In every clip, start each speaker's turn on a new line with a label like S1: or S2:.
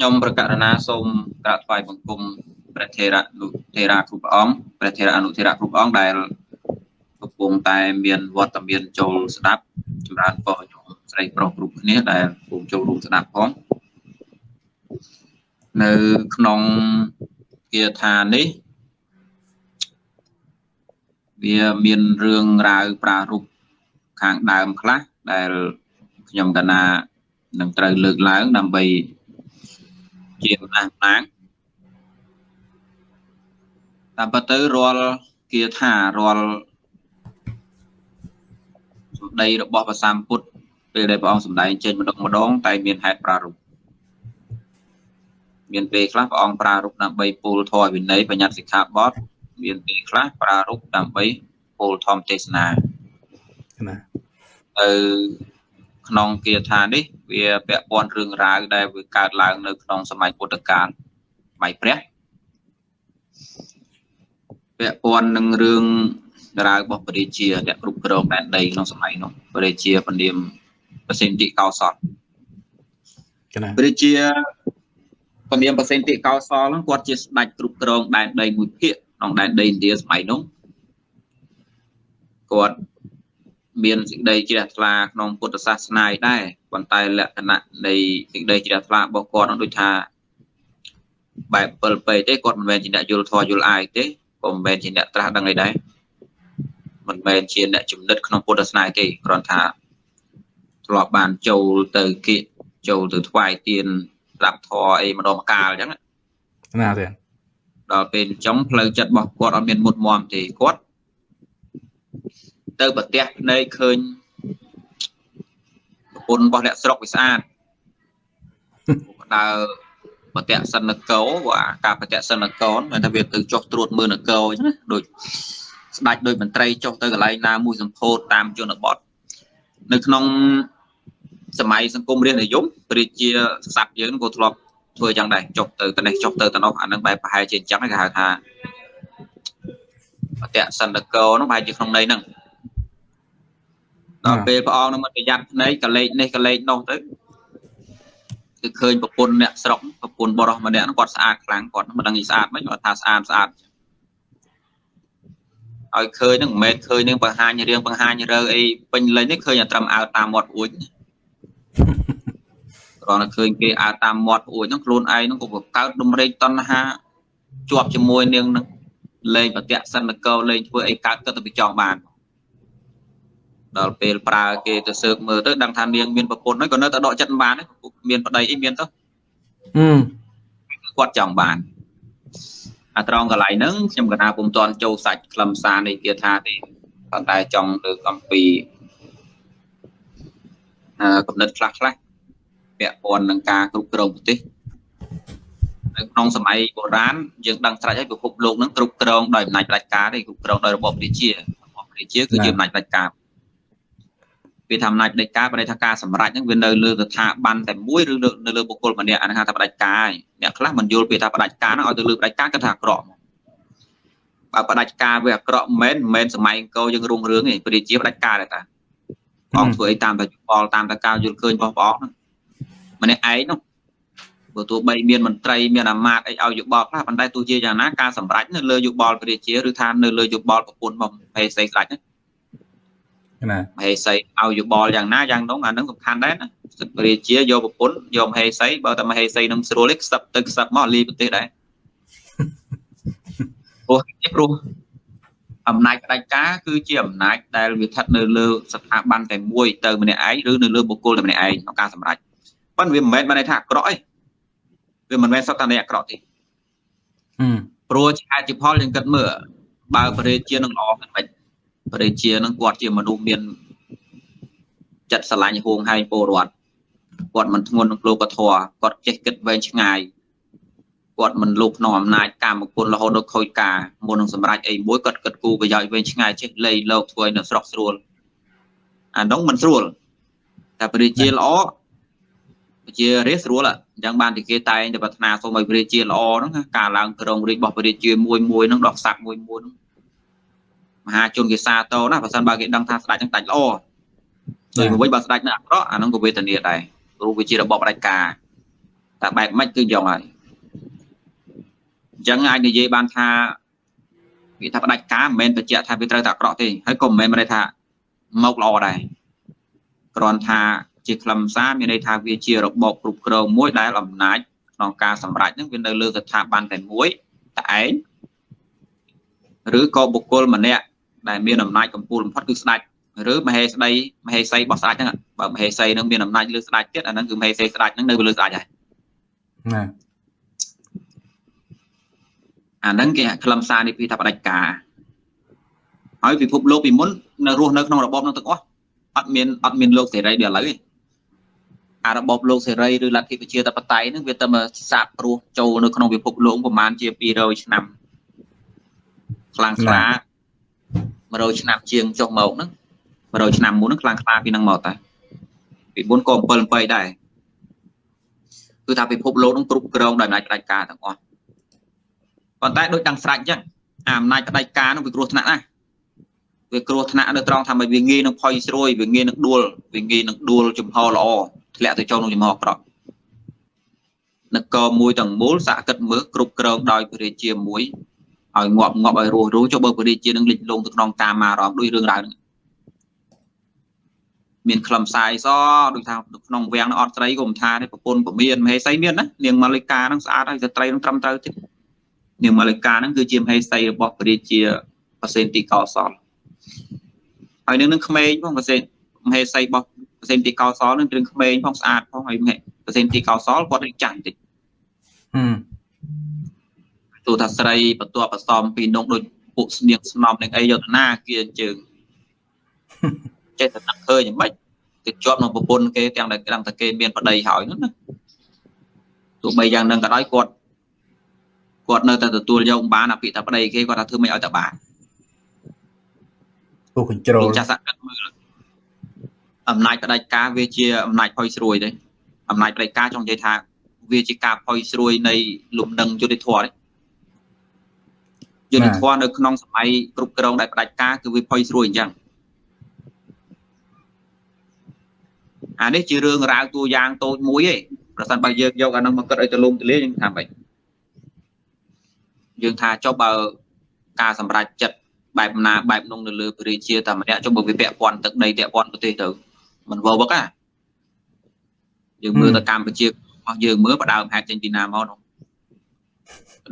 S1: ខ្ញុំប្រកាសណាសូមក្រាបថ្វាយបង្គំព្រះថេរៈនុថេរាគ្រប់ព្រះអង្គព្រះថេរៈអនុថេរៈគ្រប់ព្រះអង្គដែលកំពុងតែមានវត្តមានចូលស្ដាប់ចម្រើនពរខ្ញុំស្រីប្រុសគ្រប់គ្នាដែលកំពុងចូលរួមស្ដាប់ផងនៅក្នុងគាថានេះវាមានរឿងរ៉ាវប្រារព្ធខាងដើមខ្លះដែលខ្ញុំកណានឹងត្រូវលើកឡើងដើម្បី ជាម្ដាស់ម្ដាងតាមពិតទៅរាល់គាថារាល់សម្ដីរបស់ព្រះសម្ពុទ្ធពេលដែលព្រះអង្គសម្ដែងចេញម្ដងម្ដង តែមានហេតុប្រារព្ធមានពេលខ្លះព្រះអង្គប្រារព្ធដើម្បីពូលធម៌វិន័យបញ្ញត្តិសិក្ខាបទមានពេលខ្លះប្រារព្ធដើម្បីពូលធម្មទេសនាណាទៅ ក្នុងគាថានេះវាពាក់ព័ន្ធរឿងរ៉ាវដែលវាកើតឡើងនៅក្នុងសម័យពុទ្ធកាលសម័យព្រះពាក់ព័ន្ធនឹងរឿងរ៉ាវរបស់ព្រះរាជាអ្នកគ្រប់គ្រងដែនដីក្នុងសម័យនោះព្រះរាជាពនាមប្រសិទ្ធិកោសលព្រះរាជាពនាមប្រសិទ្ធិកោសលហ្នឹងគាត់ជាស្ដេចគ្រប់គ្រងដែនដីមួយភាគក្នុងដែនដីឥណ្ឌាសម័យនោះគាត់ មានសេចក្តីជ្រះថ្លាក្នុងពុទ្ធសាសនាដែរប៉ុន្តែលក្ខណៈនៃសេចក្តីជ្រះថ្លារបស់គាត់នោះដូចថាបែបពិលពេកទេគាត់មិនមែនជាអ្នកយល់ធម៌យល់អាយទេក៏មិនមែនជាអ្នកត្រាស់ដឹងអីដែរមិនមែនជាអ្នកចំណិតក្នុងពុទ្ធសាសនាទេគ្រាន់ថាធ្លាប់បានចូលទៅគៀកចូលទៅថ្វាយទៀនស្ដាប់ធម៌អីម្ដងម្កាលអញ្ចឹង
S2: ណាទេ
S1: ដល់ពេលអញ្ចឹងផ្លូវចិត្តរបស់គាត់អត់មានមុតមមទេគាត់ ទៅប្រទះភ្នែកឃើញប្រពន្ធរបស់អ្នកស្រុកវាស្អាតដើរប្រទះសិនកោអាការប្រទះសិនកោមិនថាវាទៅចុះត្រួតមើលនកោអញ្ចឹងណាដូចស្ដាច់ដោយមន្ត្រីចុះទៅកន្លែងណាមួយសម្ពោធតាមជនបទនៅក្នុងសម័យសង្គមរាជនិយមព្រះជាស័ក្តិយើងក៏ធ្លាប់ធ្វើយ៉ាងដែរចុះទៅត្នេះចុះទៅត្នោះអានឹងបែបប្រហែលជាអញ្ចឹងគេហៅថាអតសន្តកោនោះប្រហែលជាក្នុងន័យហ្នឹង ដល់ពេលព្រះអង្គនឹងមិនប្រយ័ត្នភ្នែកកលេចនេះកលេចនោះទៅគឺឃើញប្រពន្ធអ្នកស្រុកប្រពន្ធបរោះម្នាក់គាត់ស្អាតខ្លាំងគាត់មិនដឹងពីស្អាតមិនគាត់ថាស្អាតស្អាតឲ្យឃើញនឹងមិនមែនឃើញនឹងបង្ហាញរឿងបង្ហាញរើអីពេញលេញនេះឃើញតែត្រឹមអើតាមមាត់អួចគ្រាន់តែឃើញគេអើតាមមាត់អួចហ្នឹងខ្លួនឯងហ្នឹងក៏បង្កើតដុំរែកតណ្ហាជាប់ជាមួយនាងនឹងលេងប្រតិសិនកោលេងធ្វើអីកើតគិតទៅពីចង់បាន ដល់ពេលប្រើគេទៅសើកមើលទៅដឹងថានាងមានប្រពន្ធហើយក៏នៅតែដកចិត្តមិនបានមានប្តីអីមានទៅ
S2: អឺ
S1: គាត់ចង់បានអាត្រង់កន្លែងហ្នឹងខ្ញុំកណាពុំទាន់ចូលសាច់ខ្លឹមសារនៃគាថាទេប៉ុន្តែចង់លើកអំពីអឺកំណត់ខ្លះខ្លះពាក់ព័ន្ធនឹងការគ្រប់គ្រងប្រទេសនៅក្នុងសម័យបុរាណយើងដឹងស្រេចហើយពិភពលោកនឹងគ្រប់គ្រងដោយអំណាចផ្ដាច់ការទេគ្រប់គ្រងដោយរបបប្រជារបបប្រជាគឺជាអំណាចផ្ដាច់ការ វាថាអំណាចផ្ដាច់ការបរិយាថាការសម្រេចហ្នឹងវានៅលើស្ថាប័នតែមួយឬនៅលើបុគ្គលម្នាក់អាហ្នឹងថាផ្ដាច់ការអ្នកខ្លះមិនយល់ពីថាផ្ដាច់ការហ្នឹងឲ្យទៅលើផ្ដាច់ការគាត់ថាអាក្រក់បើផ្ដាច់ការវាអាក្រក់មិនមែនមិនមែនសម័យអង្គរយើងរុងរឿងទេព្រះរាជាផ្ដាច់ការទេតាអង្គធ្វើអីតាមតែយោបល់តាមតែការយល់ឃើញរបស់ព្រះអង្គហ្នឹងម្នាក់ឯងនោះបើទោះបីមានមន្ត្រីមានអាមាត្យអីឲ្យយោបល់ខ្លះប៉ុន្តែទោះជាយ៉ាងណាការសម្រេចនៅលើយោបល់ព្រះរាជាឬថានៅលើយោបល់ប្រពន្ធរបស់ហេសីស្ដេចណា
S2: ណា
S1: មហេសីឲ្យយោបល់យ៉ាងណាយ៉ាងនោះអានឹងសំខាន់ដែរណាព្រះរាជាយកប្រពន្ធយកមហេសីបើតែមហេសីនឹងស្រួលទេខ្សឹបទៅខ្សឹបមកលីប្រទេសដែរព្រោះព្រោះអំណាចផ្ដាច់ការគឺជាអំណាចដែលវាស្ថិតនៅលើស្ថាប័នតែមួយទៅម្នាក់ឯងឬនៅលើបុគ្គលតែម្នាក់ឯងក្នុងការសម្រេចប៉ុន្តែវាមិនមែនបានន័យថាអាក្រក់ទេវាមិនមែនសត្វតែអាក្រក់ទេព្រោះជាហេតុជាផលយើងគិតមើលបើព្រះរាជានឹងល្អមិនខ្មិចព្រះរាជានឹងគាត់ជាមនុស្សមានចិត្តស្រឡាញ់ហួងហែងពលរដ្ឋគាត់មិនធ្ងន់នឹងលោកធម៌គាត់ចេះគិតវែងឆ្ងាយគាត់មិនលោភក្នុងអំណាចកម្មគុណរហូតដល់ខូចការមុននឹងសម្រេចអីមួយគាត់គិតគូប្រយោជន៍វែងឆ្ងាយចេះលៃលោកធ្វើឲ្យនៅស្រុកស្រួលអានោះមិនស្រួលតែព្រះរាជាល្អជារាជស្រួលអញ្ចឹងបានតែគេតែងតែប្រាថ្នាសូមឲ្យព្រះរាជាល្អហ្នឹងការឡើងគ្រងរាជរបស់ព្រះរាជាមួយមួយហ្នឹងដល់ខ្សាក់មួយមួយហ្នឹង មហាជនគេសាទរណាបើសិនបើគេដឹងថាស្ដេចនឹងដាច់ល្អដោយមួយវិញបើស្ដេចនឹងអាក្រក់អានឹងក៏វេទនាដែរព្រោះវាជារបបផ្ដាច់ការតែបែបម៉េចគឺយ៉ាងហើយអញ្ចឹងអាចនិយាយបានថាវាថាផ្ដាច់ការមិនមែនបញ្ជាក់ថាវាត្រូវតែអាក្រក់ទេហើយក៏មិនមែនមិនថាមកល្អដែរគ្រាន់ថាជាខ្លឹមសារមានន័យថាវាជារបបគ្រប់គ្រងមួយដែលអំណាចក្នុងការសម្រេចនឹងវានៅលើស្ថាប័នតែមួយតែឯងឬក៏បុគ្គលម្នាក់ ដែលមានអំណាចកម្ពូលបំផុតគឺស្ដេចឬមហេស្ដីមហេសីរបស់ស្ដេចហ្នឹងបើមហេសីនឹងមានអំណាចលើស្ដេចទៀតអាហ្នឹងគឺមហេសីស្ដេចហ្នឹងនៅលើស្ដេចហើយ
S2: ណា
S1: អាហ្នឹងគេខ្លឹមសារនេះពីថាបដិការហើយពិភពលោកពីមុននៅរស់នៅក្នុងរបបហ្នឹងទាំងអស់អត់មានអត់មានលោកសេរីដល់ឥឡូវទេអារបបលោកសេរីឬលទ្ធិប្រជាធិបតេយ្យហ្នឹងវាតែមកសាបព្រោះចូលនៅក្នុងពិភពលោកប្រហែលជា200ឆ្នាំខ្លាំងខ្លា 100ឆ្នាំជាងចុះមកហ្នឹង100ឆ្នាំមុនហ្នឹងខ្លាំងខ្លាពីហ្នឹងមកតាពីមុនក៏7 8ដែរគឺថាពិភពលោកហ្នឹងគ្រប់គ្រងដោយអំណាចផ្ដាច់ការទាំងអស់ប៉ុន្តែដូចទាំងស្រេចអញ្ចឹងអាអំណាចផ្ដាច់ការហ្នឹងវាគ្រោះថ្នាក់ណាស់វាគ្រោះថ្នាក់នៅត្រង់ថាមិនវាងាយនឹងផុយស្រួយវាងាយនឹងដួលវាងាយនឹងដួលចំហល្អធ្លាក់ទៅចូលក្នុងចំហអាក្រក់នគរមួយទាំងមូលសាកគិតមើលគ្រប់គ្រងដោយព្រះរាជាមួយ ឲ្យងាប់ងាប់ឲ្យរស់រស់ចុះបើព្រះរាជានឹងលិចលងទៅក្នុងកាមារម្មណ៍ដូចរឿងរ៉ាវហ្នឹងមានខ្លឹមសារអីសដូចថាក្នុងវាំងអត់ស្រីក៏មិនថាទេប្រពន្ធពមៀនមហេសីមានណានាងម៉ាលីកាហ្នឹងស្អាតហើយស្ត្រីហ្នឹងត្រឹមត្រូវទៀតនាងម៉ាលីកាហ្នឹងគឺជាមហេសីរបស់ព្រះរាជាប្រសេនទីកោសលហើយនឹងនឹងក្មេងផងប្រសេនមហេសីរបស់ប្រសិនទីកោសលនឹងរឿងក្មេងផងស្អាតផងហើយប្រសិនទីកោសលគាត់នឹងចាស់បន្តិចហឹម ទូថាស្រីបន្ទាប់បន្សំពីនងដូចពួកស្នៀងស្នំនឹងអីយកណាគៀជើងចេះតែដាក់ឃើញយ៉ាងម៉េចទៅជាប់នឹងប្រពន្ធគេទាំងដែលដឹងថាគេមានប្តីហើយនោះណាទោះបីយ៉ាងនឹងក៏ដោយគាត់គាត់នៅតែទទួលយកបានអាពាក្យថាប្តីគេគាត់ថាធ្វើមិនឲ្យតែបាន
S2: ពួក control
S1: ចាស់សាក់កាត់មើលអំណាចផ្ដាច់ការវាជាអំណាចផុយស្រួយទេអំណាចផ្ដាច់ការចង់និយាយថាវាជាការផុយស្រួយនៃលំនឹងយុទ្ធធម៌ទេ យុទ្ធធម៌នៅក្នុងសម័យគ្រប់គ្រងដោយផ្ដាច់ការគឺវាផុយស្រួយអញ្ចឹងអានេះជារឿងរ៉ាវតួយ៉ាងតូចមួយទេប្រសិនបើយើងយកអានោះមកគិតឲ្យទលំទលាយើងថាម៉េចយើងថាចុះបើការសម្រេចចិត្តបែបណាបែបនោះនៅលើព្រះរាជាតែម្នាក់ចុះបើវាពាក់ព័ន្ធទឹកដីពាក់ព័ន្ធប្រទេសទៅមិនវឹកណាយើងមើលទៅកម្ពុជារបស់យើងមើលបដើមហេតុចេញពីណាមកនោះប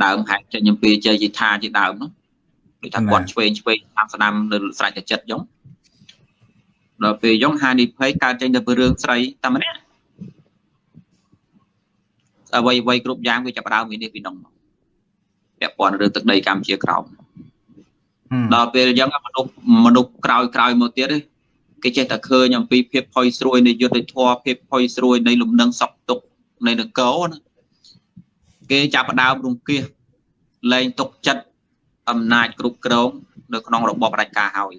S1: ដើមហេតុចេញអំពីជ័យជិថាជាដើមនោះដូចថាគាត់ឆ្វេងឆ្វេងតាមស្ដាំនៅស្រេចតែចិត្តចឹងដល់ពេលចឹងហានិភ័យកើតចេញទៅពីរឿងស្រីតែម្នាក់អ្វីអ្វីគ្រប់យ៉ាងវាចាប់ដើមមាននេះពីនោះមកពាក់ព័ន្ធរឿងទឹកដីកម្ពុជាក្រោមដល់ពេលចឹងមនុស្សមនុស្សក្រោយក្រោយមកទៀតទេគេចេះតែឃើញអំពីភាពផុយស្រួយនៃយុទ្ធធម៌ភាពផុយស្រួយនៃលំនឹងសពទុកនៃនគរណា គេចាប់ផ្ដើមរង្គៀសលែងទុកចិត្តអំណាចគ្រប់គ្រងនៅក្នុងរបបប្រជាការហើយ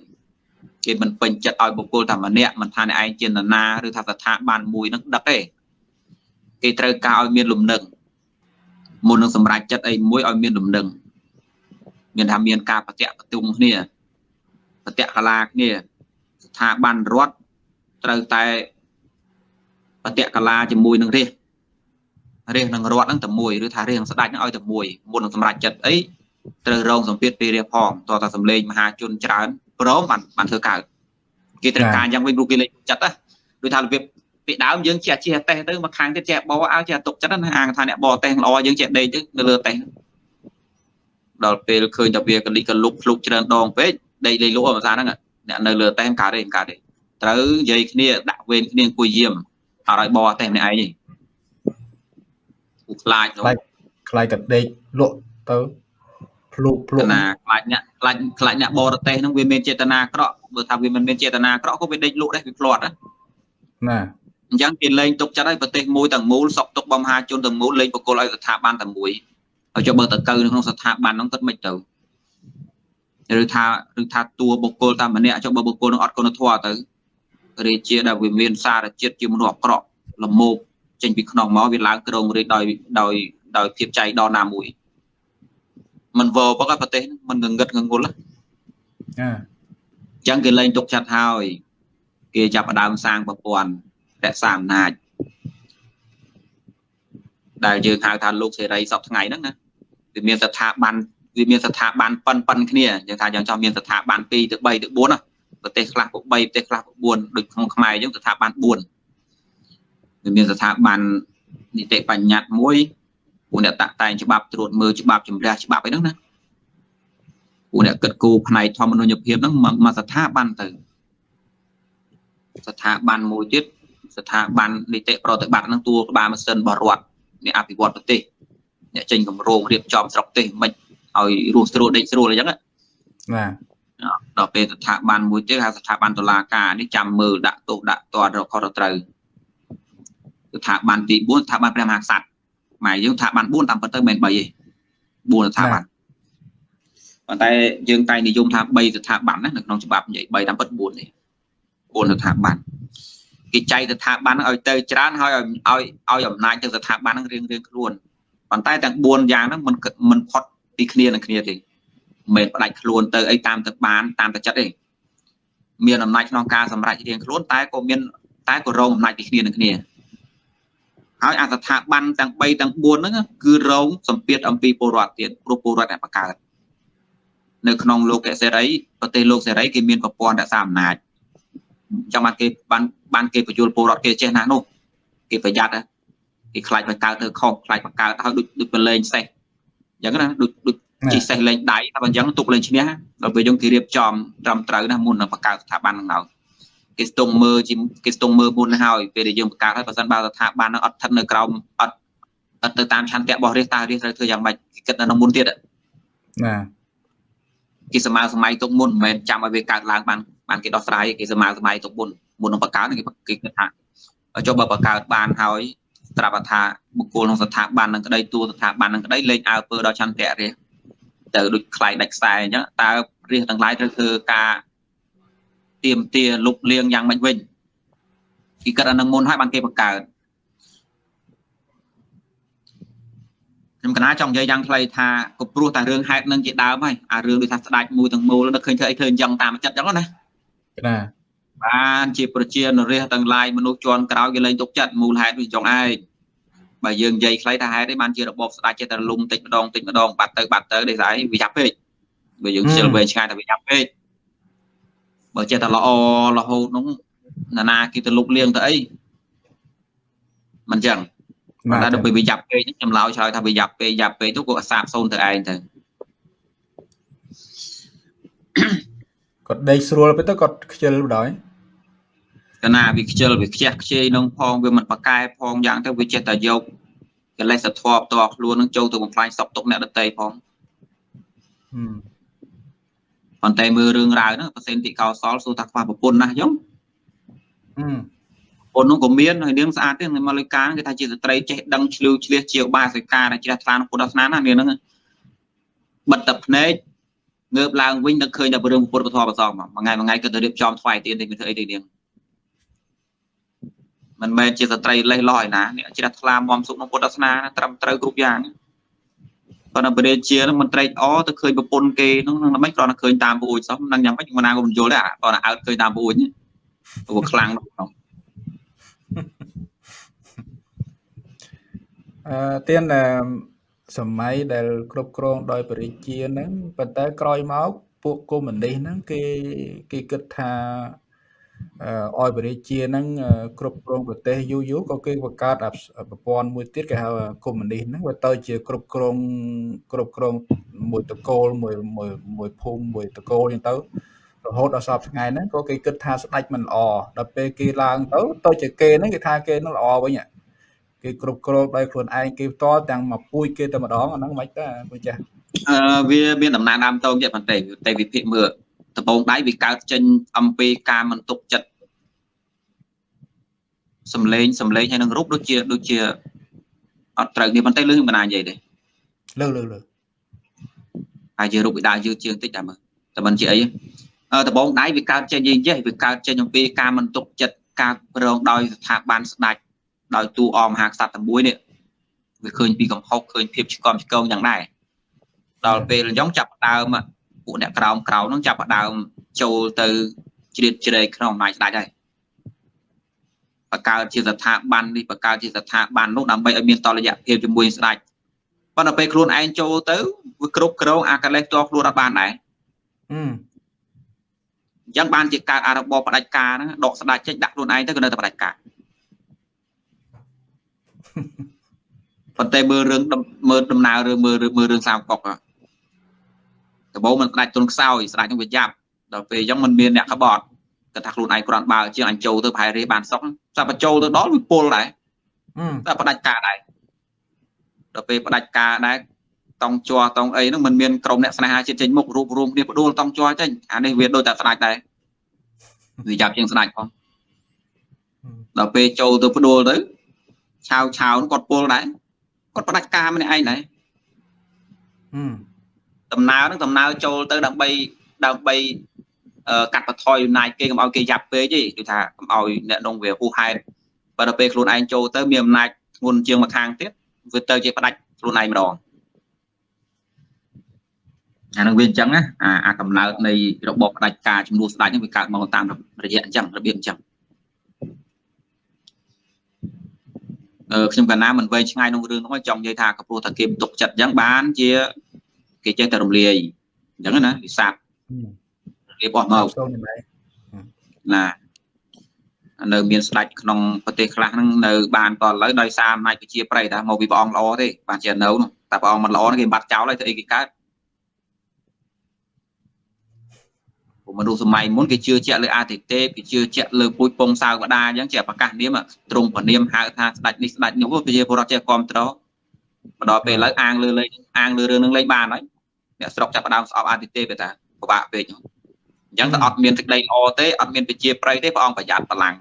S1: គេមិនពេញចិត្តឲ្យបុគ្គលតែម្នាក់មិនថាអ្នកឯងជានរណាឬថាស្ថាប័នមួយនឹងដឹកទេគេត្រូវការឲ្យមានលំនឹងមុននឹងសម្រេចចិត្តអីមួយឲ្យមានលំនឹងមានថាមានការបតិបទុំគ្នាបតិកលាគ្នាស្ថាប័នរដ្ឋត្រូវតែបតិកលាជាមួយនឹងរាជ រាជនឹងរដ្ឋហ្នឹងតែមួយឬថារាជនឹងស្ដេចហ្នឹងឲ្យតែមួយមុននឹងសម្រេចចិត្តអីត្រូវរងសម្ពាធពីរាជផងតោះតែសម្លេងមហាជនច្រើនព្រមបានបានធ្វើកើតគេត្រូវការយ៉ាងវិញព្រោះគេលេងចិត្តណាដូចថារបៀបពីដើមយើងចេះចេះតេះទៅមកខាងទៀតចេះបោឲ្យចេះទុកចិត្តណាអាងថាអ្នកបោតេះល្អយើងចេះដេកទៅនៅលើតេះដល់ពេលឃើញតែវាកលិកកលុកភ្លុកច្រើនដងពេកដេកលេងលក់ភាសាហ្នឹងអ្នកនៅលើតែមកើតទេកើតទេត្រូវនិយាយគ្នាដាក់វេនគ្នាអង្គុយយាមអត់ឲ្យបោតែម្នាក់ឯងទេ ខ្លាច
S2: ខ្លាចខ្លាចតែដេកលក់ទៅភ្លុកភ្លុក
S1: ណាខ្លាចអ្នកខ្លាចខ្លាចអ្នកបរទេសហ្នឹងវាមានចេតនាអាក្រក់បើថាវាមិនមានចេតនាអាក្រក់ក៏វាដេកលក់ដែរវាផ្លាត់
S2: ណា
S1: អញ្ចឹងគេលែងទុកចិត្តឲ្យប្រទេសមួយទាំងមូលសក់ទុកបំហាជនទាំងមូលលែងបកគលឲ្យស្ថាប័នតែមួយហើយចុះបើតកើនៅក្នុងស្ថាប័នហ្នឹងគិតមិនទៅឬថាឬថាតួបុគ្គលតែម្នាក់ចុះបើបុគ្គលនឹងអត់គុណធម៌ទៅរាជាដែលវាមានសារជាតិជាមនុស្សអាក្រក់ល្មោក ចេញពីខ្នងមកវាឡើងក្រងរាជដោយដោយដោយភាពចៃដន្យណាមួយមិនវល់ប៉ុកប្រទេសមិនងឹតងងុលអញ្ចឹងគេលែងទុកចាត់ហើយ គេចាប់ផ្ដើមសាងប្រព័ន្ធរក្សាអំណាចដែលយើងហៅថាលោកសេរីសពថ្ងៃហ្នឹងណាវាមានស្ថាប័នវាមានស្ថាប័នប៉ិនប៉ិនគ្នាយើងថាយ៉ាងចោះមានស្ថាប័ន2ទៅ3ទៅ4ណាប្រទេសខ្លះក៏3ប្រទេសខ្លះក៏4ដូចក្នុងខ្មែរយើងស្ថាប័ន4 មានស្ថាប័ននីតិបញ្ញត្តិមួយពួកអ្នកតាក់តែងច្បាប់ត្រួតមើលច្បាប់ជំរះច្បាប់អីហ្នឹងណាពួកអ្នកគិតគូរផ្នែកធម្មនុញ្ញភាពហ្នឹងមកស្ថាប័នទៅស្ថាប័នមួយទៀតស្ថាប័ននីតិប្រតិបត្តិហ្នឹងតួក្បាលម៉ាស៊ីនបរដ្ឋអ្នកអភិវឌ្ឍប្រទេសអ្នកចេញគម្រោងរៀបចំស្រុកទេសមិនឲ្យរស់ស្រួលដេកស្រួលអញ្ចឹងណា
S2: បាទ
S1: ដល់ពេលស្ថាប័នមួយទៀតហៅស្ថាប័នតុលាការនេះចាំមើលដាក់ទោសដាក់ទាត់រកខុសត្រូវ ស្ថាប័នទី4ស្ថាប័នព្រះមហាក្សត្រម៉ែយើងស្ថាប័ន4តាមពិតទៅមិនមែន3ទេ4ស្ថាប័នប៉ុន្តែយើងតែនិយមថា3ស្ថាប័នណានៅក្នុងច្បាប់និយាយ3តាមពិត4ទេ4ស្ថាប័នគេចែកស្ថាប័នឲ្យទៅច្រើនហើយឲ្យឲ្យអំណាចទៅស្ថាប័នហ្នឹងរៀងរៀងខ្លួនប៉ុន្តែទាំង4យ៉ាងហ្នឹងមិនមិនផុតពីគ្នានឹងគ្នាទេមិនផ្ដាច់ខ្លួនទៅអីតាមទឹកបានតាមទឹកចិត្តទេមានអំណាចក្នុងការសម្រេចរៀងខ្លួនតែក៏មានតែក៏រងអំណាចពីគ្នានឹងគ្នា ហើយអស្ថាប័នទាំង3ទាំង4ហ្នឹងគឺរងសម្ពាធអំពីពលរដ្ឋទៀតព្រោះពលរដ្ឋអ្នកបង្កើតនៅក្នុងលោកសេរីប្រទេសលោកសេរីគេមានប្រព័ន្ធរក្សាអំណាចចាំបានគេបានបានគេបញ្យល់ពលរដ្ឋគេចេះណាស់នោះគេប្រយ័ត្នគេខ្លាចបង្កើតទៅខុសខ្លាចបង្កើតហើយដូចដូចប្រឡែងសេះអញ្ចឹងណាដូចដូចជីសេះលេងដៃតែអញ្ចឹងទុកលេងឈ្នះដល់ពេលយើងគេរៀបចំត្រឹមត្រូវណាមុននឹងបង្កើតស្ថាប័នហ្នឹងដល់ គេស្ទង់មើលគេស្ទង់មើលមុនហើយពេលដែលយើងបង្កើតហើយបើសិនបើស្ថាប័នហ្នឹងអត់ស្ថិតនៅក្រោមអត់អត់ទៅតាមឆន្ទៈរបស់រាជតើរាជត្រូវធ្វើយ៉ាងម៉េចគេគិតនៅមុនទៀត
S2: ណា
S1: គេសម័យសម័យទុកមុនមិនមែនចាំឲ្យវាកើតឡើងបានបានគេដោះស្រាយគេសម័យសម័យទុកមុនមុននឹងបង្កើតគេគេគិតថាចុះបើបង្កើតបានហើយត្រាប់ថាបុគ្គលក្នុងស្ថាប័ននឹងក្តីតួស្ថាប័ននឹងក្តីលេងអើពើដល់ឆន្ទៈរាជទៅដូចខ្លាយដាច់ខ្សែអញ្ចឹងតើរាជទាំងឡាយត្រូវធ្វើការ ទៀមទាលុបលៀងយ៉ាងម៉េចវិញគេគិតអានឹងមុនហើយបានគេបង្កើតខ្ញុំកណាចង់និយាយយ៉ាងខ្លីថាក៏ព្រោះតែរឿងហេតុនឹងជាដើមហើយអារឿងដូចថាស្ដាច់មួយទាំងមូលនឹកឃើញធ្វើអីធ្វើអញ្ចឹងតាមចិត្តអញ្ចឹងណា
S2: ណា
S1: បានជាប្រជានរាជទាំងឡាយមនុស្សជាន់ក្រោយគេលែងទុកចិត្តមូលហេតុវាចង់ឯងបើយើងនិយាយខ្លីថាហេតុអីបានជារបបស្ដេចចេះតែលុំតិចម្ដងតិចម្ដងបាត់ទៅបាត់ទៅដូចស្អីវាយ៉ាប់ពេកបើយើងជិលវែងឆ្ងាយតែវាយ៉ាប់ពេក បើចេះតែល្អរហូតនោះណានាគេទៅលុបលៀងទៅអីមិនចឹងតែដល់ពេលវាយ៉ាប់ពេកខ្ញុំឡោឆ្លើយថាវាយ៉ាប់ពេកយ៉ាប់ពេកទៅក៏អាសាបសូនទៅឯងទៅ
S2: គាត់ដេកស្រួលទៅគាត់ខ្ជិលបណ្ដោយ
S1: កណាវាខ្ជិលវាខ្ជះខ្ជាយនឹងផងវាមិនប្រកែផងយ៉ាងទៅវាចេះតែយកកិលេសធម៌ផ្ទាល់ខ្លួននឹងចូលទៅបំផ្លាញសពទុកអ្នកដតីផង ប៉ុន្តែមើលរឿងរ៉ាវហ្នឹងប្រសិនតិកោសលសួរថាខ្វះប្រពន្ធណាស់យំប្រពន្ធនោះក៏មានហើយនាងស្អាតទេនៅម៉ាឡេកាគេថាជាស្ត្រីចេះដឹងឆ្លៀវឆ្លៀសជាបាសិកាដែលជ្រះថ្លាក្នុងពុទ្ធសាសនាណានាងហ្នឹងបិទតែភ្នែកងើបឡើងវិញនឹកឃើញតែរឿងពុទ្ធពធប្រសងមួយថ្ងៃមួយថ្ងៃក៏ទៅរៀបចំថ្វាយទៀនទៅធ្វើអីទៅនាងមិនមែនជាស្ត្រីលេះលយណាអ្នកជ្រះថ្លាមមសុខក្នុងពុទ្ធសាសនាត្រឹមត្រូវគ្រប់យ៉ាងប៉ុន្តែបរិជានឹងមិនត្រេកអរទៅឃើញប្រពន្ធគេនោះនឹងមិនគ្រាន់តែឃើញតាមពូចសោះនឹងយ៉ាងម៉េចមិនណាក៏មិនយល់ដែរតើអើតឃើញតាមពូចព្រោះខ្លាំងនោះ
S2: អឺទៀនសម័យដែលគ្រប់គ្រងដោយបរិជាហ្នឹងប៉ុន្តែក្រោយមកពួកកុម្មុយនីសហ្នឹងគេគេគិតថា អយបរិជាហ្នឹងគ្រប់គ្រងប្រទេសយូរយូរក៏គេបង្កើតប្រព័ន្ធមួយទៀតគេហៅកុម្មុយនីសហ្នឹងវាទៅជាគ្រប់គ្រងគ្រប់គ្រងមួយតកូលមួយមួយមួយភូមិមួយតកូលហ្នឹងទៅរហូតដល់សពថ្ងៃហ្នឹងក៏គេគិតថាស្ដេចមិនល្អដល់ពេលគេឡើងទៅទៅជាគេហ្នឹងគេថាគេហ្នឹងល្អវិញគេគ្រប់គ្រងដោយខ្លួនឯងគេផ្ទាល់ទាំងមកពួយគេតែម្ដងអាហ្នឹងមិនដែរព្រោះចាស់
S1: អឺវាមានដំណើរដើមតោងទៀតប៉ុន្តែតែវិភាគមើល ដបងដៃវាកើតចេញអំពីការមិនទុកចិត្តសំលេងសំលេងហើយនឹងរូបដូចជាដូចជាអត់ត្រូវនេះប៉ុន្តែលឺមិនណានិយាយទេ
S2: លើលើលើ
S1: ហើយជារូបវិដាយឺតជាងតិចតែមើលតែមិនជាអីដបងដៃវាកើតចេញយីចេះវាកើតចេញអំពីការមិនទុកចិត្តការប្រងដោយស្ថាប័នស្ដាច់ដោយតួអមហាក្សត្រតែមួយនេះវាឃើញពីកំហុសឃើញភាពឆ្កំឆ្កងយ៉ាងដែរដល់ពេលអញ្ចឹងចាប់ដើម ពួកអ្នកក្រោមក្រោមហ្នឹងចាប់ដើមចូលទៅជ្រៀតជ្រែកក្នុងអំណាចស្ដេចហើយបង្កើតជាស្ថាប័ននេះបង្កើតជាស្ថាប័ននោះដើម្បីឲ្យមានតលយៈភាពជាមួយស្ដេចប៉ុន្តែពេលខ្លួនឯងចូលទៅវាគ្រប់គ្រងអាកលេសតខ្លួនអត់បានដែរ
S2: អឺ
S1: អញ្ចឹងបានជាកើតអារបបផ្ដាច់ការហ្នឹងដកស្ដាច់ចេញដាក់ខ្លួនឯងទៅក៏នៅតែផ្ដាច់ការប៉ុន្តែមើលរឿងមើលដំណើររឿងមើលមើលរឿងសាវកុក ដំបូងมันស្ដាច់ទុនខ្សោយស្ដាច់នឹងវាយ៉ាប់ដល់ពេលអញ្ចឹងมันមានអ្នកក្បត់គាត់ថាខ្លួនឯងគ្រាន់បើជាងអញចូលទៅប្រហែលរេបានសុកតែបញ្ចូលទៅដល់វាពុលដែរតែផ្ដាច់ការដែរដល់ពេលផ្ដាច់ការដែរតង់ជ័រតង់អីហ្នឹងมันមានក្រុមអ្នកស្នេហាជាតិចេញមុខរួបរวมគ្នាបដួលតង់ជ័រចេញអានេះវាដូចតែស្ដាច់ដែរវាយ៉ាប់ជាងស្ដាច់ផងដល់ពេលចូលទៅបដួលទៅឆាវឆាវគាត់ពុលដែរគាត់ផ្ដាច់ការម្នាក់ឯងដែរ ដំណើរហ្នឹងដំណើរចូលទៅដើម្បីដើម្បីកាត់បន្ថយអំណាចគេកុំឲ្យគេយ៉ាប់ពេកទេគឺថាកុំឲ្យអ្នកនងវាហួសហេតុបើដល់ពេលខ្លួនឯងចូលទៅមានអំណាចធ្ងន់ជាងមួយខាងទៀតវាទៅជាផ្ដាច់ខ្លួនឯងម្ដងអានឹងវាអញ្ចឹងណាអាអាកំណើតនៃរបបផ្ដាច់ការចំនួនស្ដាច់ហ្នឹងវាកើតមកតាមរយៈអញ្ចឹងរបៀបអញ្ចឹងអឺខ្ញុំកណ្ណាមិនវែងឆ្ងាយក្នុងរឿងនោះចង់និយាយថាកព្រោះថាគេទុកចិត្តអញ្ចឹងបានជា គេចេះតែរំលាយអញ្ចឹងណាវិសាស្ត្ររៀបអស់មកណានៅមានស្ដេចក្នុងប្រទេសខ្លះហ្នឹងនៅបានតឥឡូវដោយសារអំណាចប្រជាប្រិយតាមកពីព្រះអង្គល្អទេបានជានៅតែព្រះអង្គមិនល្អគេបាត់ចោលហើយទៅអីគេកើតព្រោះមនុស្សសម័យមុនគេជឿជាក់លើអាទិទេពគេជឿជាក់លើពូជពងសៅកដាអញ្ចឹងជាប្រកាសនាមត្រង់ពនាមហៅថាស្ដេចនេះស្ដេចនោះប្រជាពលរដ្ឋចេះគ្រប់ត្រ មកដល់ពេលឥឡូវអាងលើលេខអាងលើរឿងនឹងលេខបានហើយអ្នកស្រុកចាប់ផ្ដើមស្អប់អាទិទេពតែពិបាកពេកហ្នឹងអញ្ចឹងតែអត់មានទឹកដីល្អទេអត់មានប្រជាប្រិយទេព្រះអង្គប្រយ័ត្នបលាំង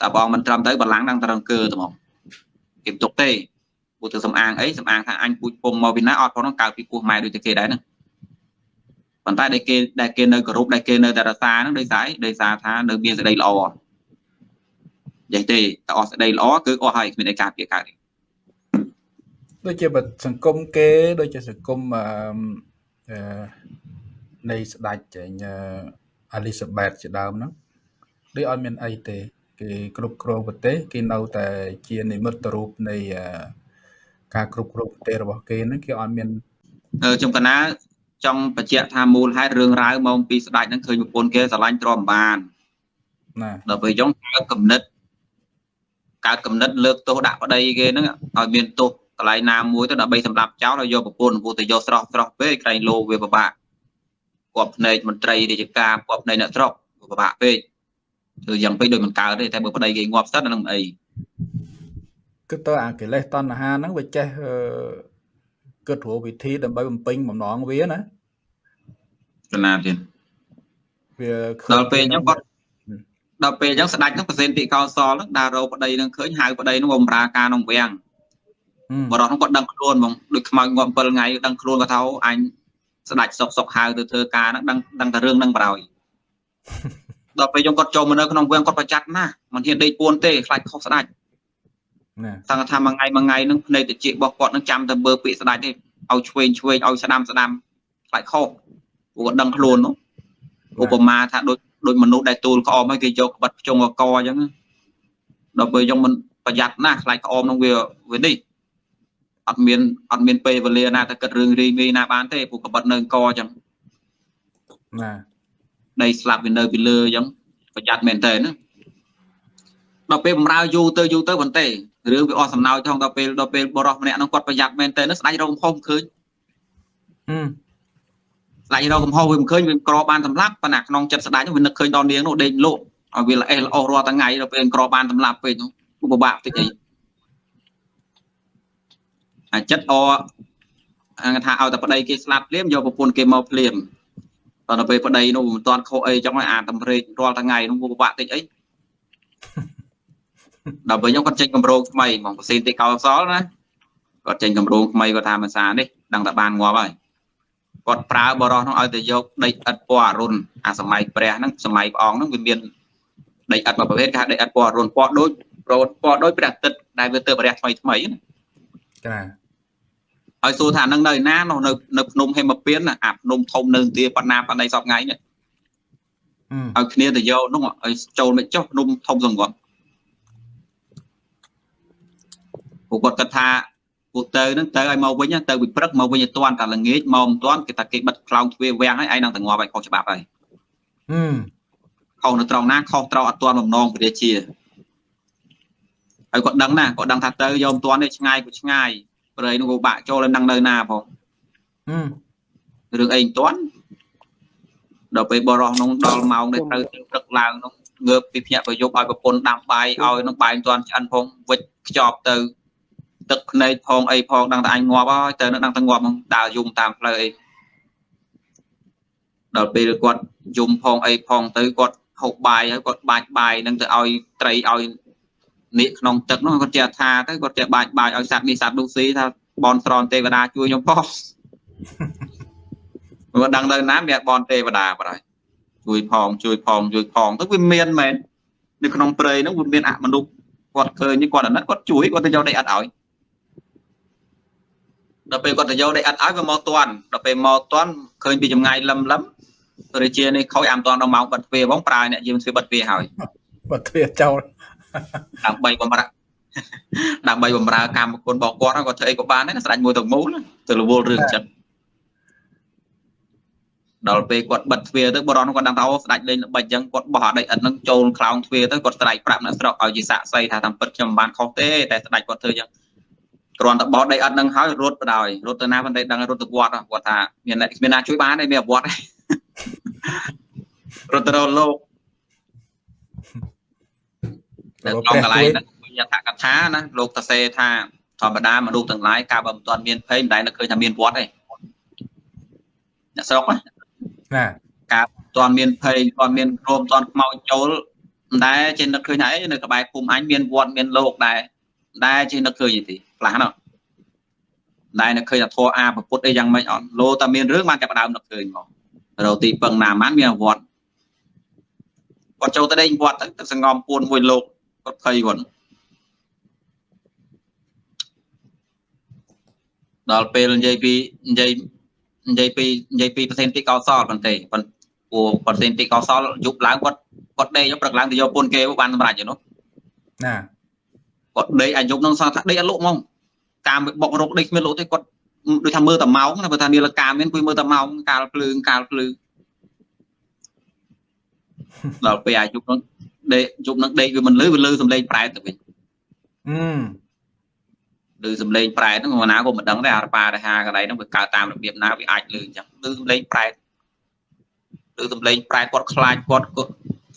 S1: តែបងមិនត្រឹមទៅបលាំងដល់ត្រឹមកើទៅមកគេទុកទេពួកទៅសំអាងអីសំអាងថាអញពូជពងមកពីណាអត់ផងកើតពីពោះម៉ែដូចតែគេដែរហ្នឹងប៉ុន្តែដែលគេដែលគេនៅគោរពដែលគេនៅតែរសាហ្នឹងដោយសារដោយសារថានៅមានសេចក្តីល្អនិយាយទេតែអស់សេចក្តីល្អគឺអស់ហើយគ្មានអីការពារកើតទេ
S2: ដូចជាសង្គមគេ ដូចជាសង្គមអឺនៃស្ដេចចេញអលីសាបេតជាដើមហ្នឹងដូចអត់មានអីទេគេគ្រប់គ្រងប្រទេសគេនៅតែជានិមិត្តរូបនៃការគ្រប់គ្រងប្រទេសរបស់គេហ្នឹងគេអត់មាន
S1: ខ្ញុំកណាចង់បញ្ជាក់ថាមូលហេតុរឿងរ៉ាវមកពីស្ដេចហ្នឹងឃើញប្រពន្ធគេស្រឡាញ់ទ្រាំបាន
S2: ណា
S1: ដល់ពេលចង់កើតកំណត់កើតកំណត់លើកទោសដាក់ប្តីគេហ្នឹងឲ្យមានទោសក ន្លែងណាមួយទៅដើម្បីសម្រាប់ចោលឲ្យយកប្រពន្ធព្រោះទៅយកស្រស់ស្រស់ពេកក្រែងលោវាពិបាកគាត់ភ្នែកមន្ត្រីរាជការគាត់ភ្នែកអ្នកស្រុកពិបាកពេកគឺយ៉ាងពេកដូចមិនកើតទេតែបើប្តីគេងាប់សិននឹងអី
S2: គឺតើអាកិលេសតណ្ហាហ្នឹងវាចេះគិតរកវិធីដើម្បីបំពេញបំណងវាណា
S1: កណាទៀត
S2: វា
S1: ដល់ពេលអញ្ចឹងគាត់ដល់ពេលអញ្ចឹងស្ដេចហ្នឹងប្រសិនទីកោសលហ្នឹងដើររកប្តីហ្នឹងឃើញហៅប្តីហ្នឹងបំរើការក្នុងវាំង បរោះហ្នឹងគាត់ដឹងខ្លួនហ្មងដូចខ្មោចងាប់7ថ្ងៃដឹងខ្លួនគាត់ថាអញស្ដាច់សុកសុកហៅទៅធ្វើការហ្នឹងដឹងដឹងតែរឿងហ្នឹងបរោយដល់ពេលយើងគាត់ចូលមកនៅក្នុងវាំងគាត់ប្រចាំណាស់មិនហ៊ានដេកពួនទេខ្លាចខុសស្ដាច់ណាតាំងថាមួយថ្ងៃមួយថ្ងៃហ្នឹងភ្នែកតិចរបស់គាត់នឹងចាំតែមើលពាក្យស្ដាច់ទេឲ្យឆ្វេងឆ្វេងឲ្យស្ដាំស្ដាំខ្លាចខុសព្រោះគាត់ដឹងខ្លួននោះឧបមាថាដូចដូចមនុស្សដែលទូលក្អមហើយគេយកក្បិតភ្ជុងកកអញ្ចឹងដល់ពេលយើងមិនប្រយ័ត្នណាស់ខ្លាចក្អមនឹងវាវានេះ អត់មានអត់មានពេលវេលាណាទៅគិតរឿងរីមីណាបានទេព្រោះក្បិតនៅកអញ្ចឹង
S2: ណា
S1: ដីស្លាប់វានៅពីលើអញ្ចឹងប្រយ័ត្នមែនតើណាដល់ពេលបំរើយូរទៅយូរទៅបន្តែរឿងវាអស់សំណោចផងដល់ពេលដល់ពេលបរោះម្នាក់នោះគាត់ប្រយ័ត្នមែនតើស្ដាច់រកកំហុសមិនឃើញស្ដាច់រកកំហុសវាមិនឃើញវាក្របបានសម្លាប់ប៉ុន្តែក្នុងចិត្តស្ដាច់វានឹកឃើញដល់នាងនោះដេកលោកឲ្យវាល្អេះល្អរាល់ថ្ងៃដល់ពេលក្របបានសម្លាប់ពេកនោះពិបាកតិចអី អាចិត្តអអង្គថាឲ្យតែប្តីគេស្លាប់ភ្លាមយកប្រពន្ធគេមកភ្លាមដល់ពេលប្តីនោះមិនតាន់ខុសអីចឹងឲ្យអាតម្រេករាល់ថ្ងៃនោះពិបាកតិចអីដល់ពេលខ្ញុំគាត់ចេញកម្រោងថ្មីហ្មងប្រសិទ្ធិកោសលណាគាត់ចេញកម្រោងថ្មីគាត់ថាភាសានេះដឹងតែបានងាប់ហើយគាត់ប្រើបរោះនោះឲ្យទៅយកដីឥដ្ឋពណ៌អរុណអាសម័យព្រះហ្នឹងសម័យព្រះអង្គហ្នឹងវាមានដីឥដ្ឋមួយប្រភេទគេហៅដីឥដ្ឋពណ៌អរុណពណ៌ដូចប្រវត្តិពណ៌ដូចព្រះអាទិត្យដែលវាទៅព្រះថ្មីថ្មីណា
S2: ចា
S1: ឲ្យសួរថានឹងនៅណានោះនៅនៅភ្នំហេមពៀនអាភ្នំធំនៅទីបណ្ណាបណ្ណៃសពថ្ងៃនេះឲ្យគ្នាទៅយកនោះឲ្យចូលមិនចុះភ្នំធំសង្កត់ពួកគាត់គិតថាពួកទៅហ្នឹងទៅឲ្យមកវិញទៅពីព្រឹកមកវិញឲ្យតាន់តែល្ងាចមកមិនតាន់គេថាគេបិទខ្លោងទ្វារវាំងហើយឯងនឹងទៅងាប់ឲ្យខុសច្បាប់ហើយ
S2: ហឹម
S1: ខុសនៅត្រង់ណាខុសត្រូវអត់តាន់បំណងព្រះជាហើយគាត់ដឹងណាគាត់ដឹងថាទៅយកមិនតាន់ទេឆ្ងាយក៏ឆ្ងាយ ព្រៃនោះក៏បាក់ចូលនឹងនៅណាផង
S2: ហឹម
S1: រឿងអីមិនតាន់ដល់ពេលបរោះនោះដល់ម៉ោងដែលត្រូវព្រឹកឡើងនោះងើបពីភ្នាក់ប្រយុទ្ធឲ្យប្រពន្ធដាំបាយឲ្យនឹងបាយមិនតាន់ឆ្អិនផងវិចខ្ចប់ទៅ ទឹកភ្នែកផងអីផងដឹងតែអញងាប់ហើយទៅនឹងដឹងតែងាប់ដើរយំតាមផ្លូវអីដល់ពេលគាត់យំផងអីផងទៅគាត់ហូបបាយហើយគាត់បាច់បាយនឹងទៅឲ្យត្រីឲ្យ នេះក្នុងទឹកនោះគាត់ជាថាទៅគាត់ជាបាច់បាយឲ្យសត្វនេះសត្វនោះស៊ីថាបនស្រន់ទេវតាជួយខ្ញុំផងគាត់ដឹងទៅណាមានបនទេវតាបាត់ហើយជួយផងជួយផងជួយផងទៅវាមានមែននៅក្នុងព្រៃហ្នឹងវាមានអមនុស្សគាត់ឃើញគាត់អាណិតគាត់ជួយគាត់ទៅយកដីអត់ឲ្យដល់ពេលគាត់ទៅយកដីអត់ឲ្យវាមកតន់ដល់ពេលមកតន់ឃើញពីចម្ងាយលឹមលឹមរាជានេះខូចអាមតន់ដល់ម៉ោងបិទទ្វារហ្មងប្រើអ្នកយើងទ្វារបិទទ្វារហើយ
S2: បិទទ្វារចោល
S1: ដើម្បីបំរើដើម្បីបំរើកម្មគុណរបស់គាត់គាត់ធ្វើអីក៏បានដែរស្ដេចមួយទាំងមូលទៅរវល់រឿងចិត្តដល់ពេលគាត់បិទទ្វារទៅបរោះគាត់ដឹងថាអូស្ដេចលេងល្បិចអញ្ចឹងគាត់បោះអាដីឥដ្ឋហ្នឹងចូលខ្លោងទ្វារទៅគាត់ស្រែកប្រាប់អ្នកស្រុកឲ្យជាសាក់សីថាតាមពិតខ្ញុំមិនបានខុសទេតែស្ដេចគាត់ធ្វើអញ្ចឹងគ្រាន់តែបោះដីឥដ្ឋហ្នឹងហើយរត់បដ ாய் រត់ទៅណាប៉ុន្តែដឹងរត់ទៅវត្តគាត់ថាមានអ្នកមានណាជួយបានទេមានវត្តរត់ទៅលោក នៅក្នុងកន្លែងហ្នឹងយថាកថាណាលោកតសេថាធម្មតាមនុស្សទាំងឡាយកាលបើមិនទាន់មានភ័យមិនដែលនឹកឃើញថាមានវត្តទេអ្នកស្រុកណា
S2: ណា
S1: កាលទាន់មានភ័យទាន់មានក្រុមទាន់ខ្មោចចូលមិនដែលចេះនឹកឃើញថាអីនៅក្បែរភូមិអញមានវត្តមានលោកដែរមិនដែលចេះនឹកឃើញទេខ្លះណាដែលនឹកឃើញថាធរអាប្រពុតអីយ៉ាងម៉េចអត់លោតែមានរឿងបានចាប់ដើមនឹកឃើញមករកទីពឹងណាបានមានវត្តគាត់ចូលទៅដេញវត្តទៅទឹកសងំពួនមួយលោក គាត់ភ័យគាត់ដល់ពេលនិយាយពីនិយាយនិយាយពីនិយាយពីប្រសិទ្ធទីកោសលប៉ុន្តែព្រោះប្រសិទ្ធទីកោសលយប់ឡើងគាត់គាត់ដេកព្រឹកឡើងទៅយកពុនគេបានសម្រាប់នោះ
S2: ណា
S1: គាត់ដេកអាយុនឹងសងថាដេកអលុកហ្មងការបុករកដេកគ្មានលុកទេគាត់ដូចថាមើលតែម៉ោងណាព្រោះថានាឡិកាមានគួយមើលតែម៉ោងកាលភ្លើងកាលភ្លឺដល់ពេលអាយុនឹង ដេកយប់នឹងដេកវាមិនលឺវាលឺសំឡេងប្រែតទៅវិញ
S2: អឺ
S1: ឮសំឡេងប្រែតហ្នឹងណាក៏មិនដឹងដែរអារប៉ារហាកន្លែងហ្នឹងវាកើតតាមរបៀបណាវាអាចឮអញ្ចឹងឮសំឡេងប្រែតឮសំឡេងប្រែតគាត់ខ្លាចគាត់គាត់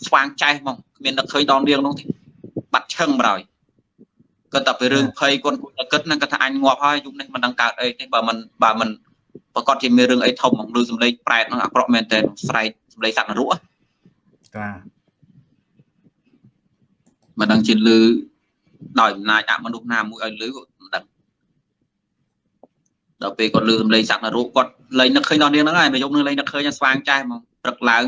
S1: ស្វាងចែសហ្មងគ្មាននឹកឃើញដល់រៀងនោះទេបាត់ឈឹងប្រយគាត់តែពីរឿងភ័យគាត់គិតហ្នឹងគាត់ថាអញងាប់ហើយយុគនេះមិនដឹងកើតអីទេបើមិនបើមិនប្រកាសជាមានរឿងអីធំហ្មងឮសំឡេងប្រែតហ្នឹងអាក្រក់មែនតើស្រែកសំឡេងសត្វនរក
S2: ចា
S1: មិនដឹងជាឮដោយអំណាចអមនុស្សណាមួយឲ្យឮដល់ពេលគាត់លឺសំឡេងសักនរូបគាត់លែងនឹកឃើញដល់នាងហ្នឹងហើយមកយកនឹងលែងនឹកឃើញស្វាងចាស់ហ្មងព្រឹកឡើង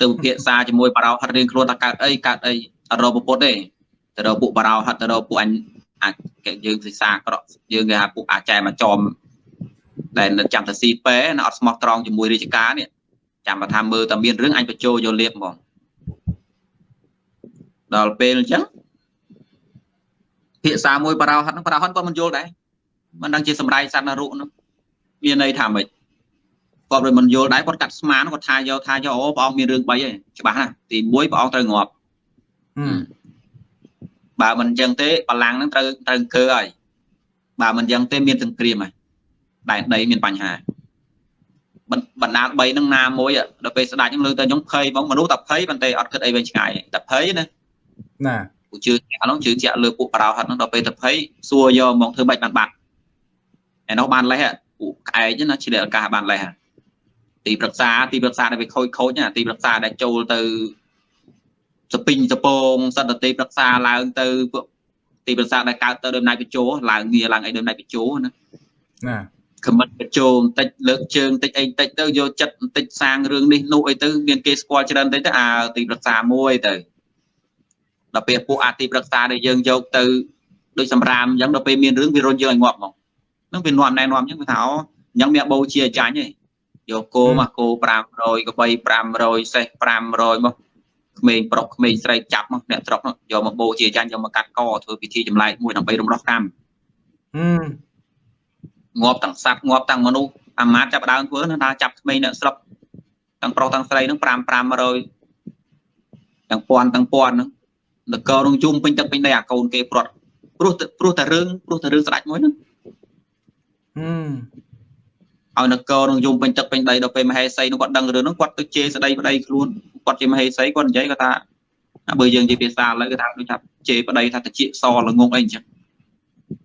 S1: ទៅពិភាក្សាជាមួយបារោហិតរៀងខ្លួនថាកើតអីកើតអីអត់រកពុទ្ធទេទៅរកពួកបារោហិតទៅរកពួកអញអាចយើងសិក្សាក្រក់យើងគេហៅពួកអាចែមកចំដែលនៅចាំតែស៊ីពេណាអត់ស្មោះត្រង់ជាមួយរាជការនេះចាំថាមើលតែមានរឿងអញបញ្ចូលយកលៀបហ្មង ដល់ពេលអញ្ចឹងភាសាមួយបារោហិតហ្នឹងបារោហិតគាត់មិនយល់ដែរមិនដឹងជាសម្ដែងសត្វនរុនោះមានន័យថាម៉េចគាត់មិនយល់ដែរគាត់កាត់ស្មានគាត់ថាយកថាយកអូព្រះអង្គមានរឿង3ឯងច្បាស់ណាទី1ព្រះអង្គត្រូវងាប់បើមិនអញ្ចឹងទេបលាំងហ្នឹងត្រូវត្រូវកើហើយបើមិនអញ្ចឹងទេមានសង្គ្រាមហើយដែនដីមានបញ្ហាបណ្ដាល3ហ្នឹងណាមួយដល់ពេលស្ដាច់ហ្នឹងលើទៅខ្ញុំភ័យបងមនុស្សតែភ័យប៉ុន្តែអត់គិតអីវិញឆ្ងាយតែភ័យណា
S2: ណា
S1: ពូជឿជាក់ហ្នឹងជឿជាក់លើពួកប្រោហិតហ្នឹងដល់ពេលទៅភ័យសួរយកមកធ្វើបាច់បានបាត់ឯនោះបានលេះពួកក្អែកណាឆ្លៀតឱកាសបានលេះទីប្រឹក្សាទីប្រឹក្សាដែលវាខូចខូចណាទីប្រឹក្សាដែលចូលទៅសពីងសពងសន្តិទីប្រឹក្សាឡើងទៅពួកទីប្រឹក្សាដែលកើតទៅដោយណៃបញ្ជោឡើងងារឡើងអីដោយណៃបញ្ជោណា
S2: ណា
S1: ខមិតបញ្ជោបន្តិចលើកជើងបន្តិចអីបន្តិចទៅយកចិត្តបន្តិចសាងរឿងនេះនោះអីទៅមានគេស្គាល់ច្រើនបន្តិចទៅអើទីប្រឹក្សាមួយទៅ ដល់ពេលពួកអាទីប្រឹក្សាដែលយើងយកទៅដូចសម្រាមអញ្ចឹងដល់ពេលមានរឿងវារុញយើងឲ្យងាប់មកនឹងវានាំណែនាំអញ្ចឹងវាថាអូអញ្ចឹងមានបូជាចាញ់ឯងយកគោមកគោ500កបី500សេះ500មកក្មេងប្រុសក្មេងស្រីចាប់មកអ្នកស្រុកយកមកបូជាចាញ់យកមកកាត់កធ្វើពិធីចម្លែកមួយដើម្បីរំដោះកម្មងាប់ទាំងសត្វងាប់ទាំងមនុស្សអាមាតចាប់ដើមធ្វើនឹងថាចាប់ក្មេងអ្នកស្រុកទាំងប្រុសទាំងស្រីនឹង5 500ទាំងពាន់ទាំងពាន់ហ្នឹង នគរនឹងជុំពេញទឹកពេញដីអាកូនគេព្រាត់ព្រោះព្រោះតែរឿងព្រោះតែរឿងស្ដាច់មួយហ្នឹងឲ្យនគរនឹងយំពេញទឹកពេញដីដល់ពេលមហេសីនឹងគាត់ដឹងរឿងហ្នឹងគាត់ទៅជេរស្ដីប្តីខ្លួនគាត់ជាមហេសីគាត់និយាយគាត់ថាបើយើងនិយាយភាសាឥឡូវគាត់ថាដូចថាជេរប្តីថាតិចសល្ងងអីអញ្ចឹង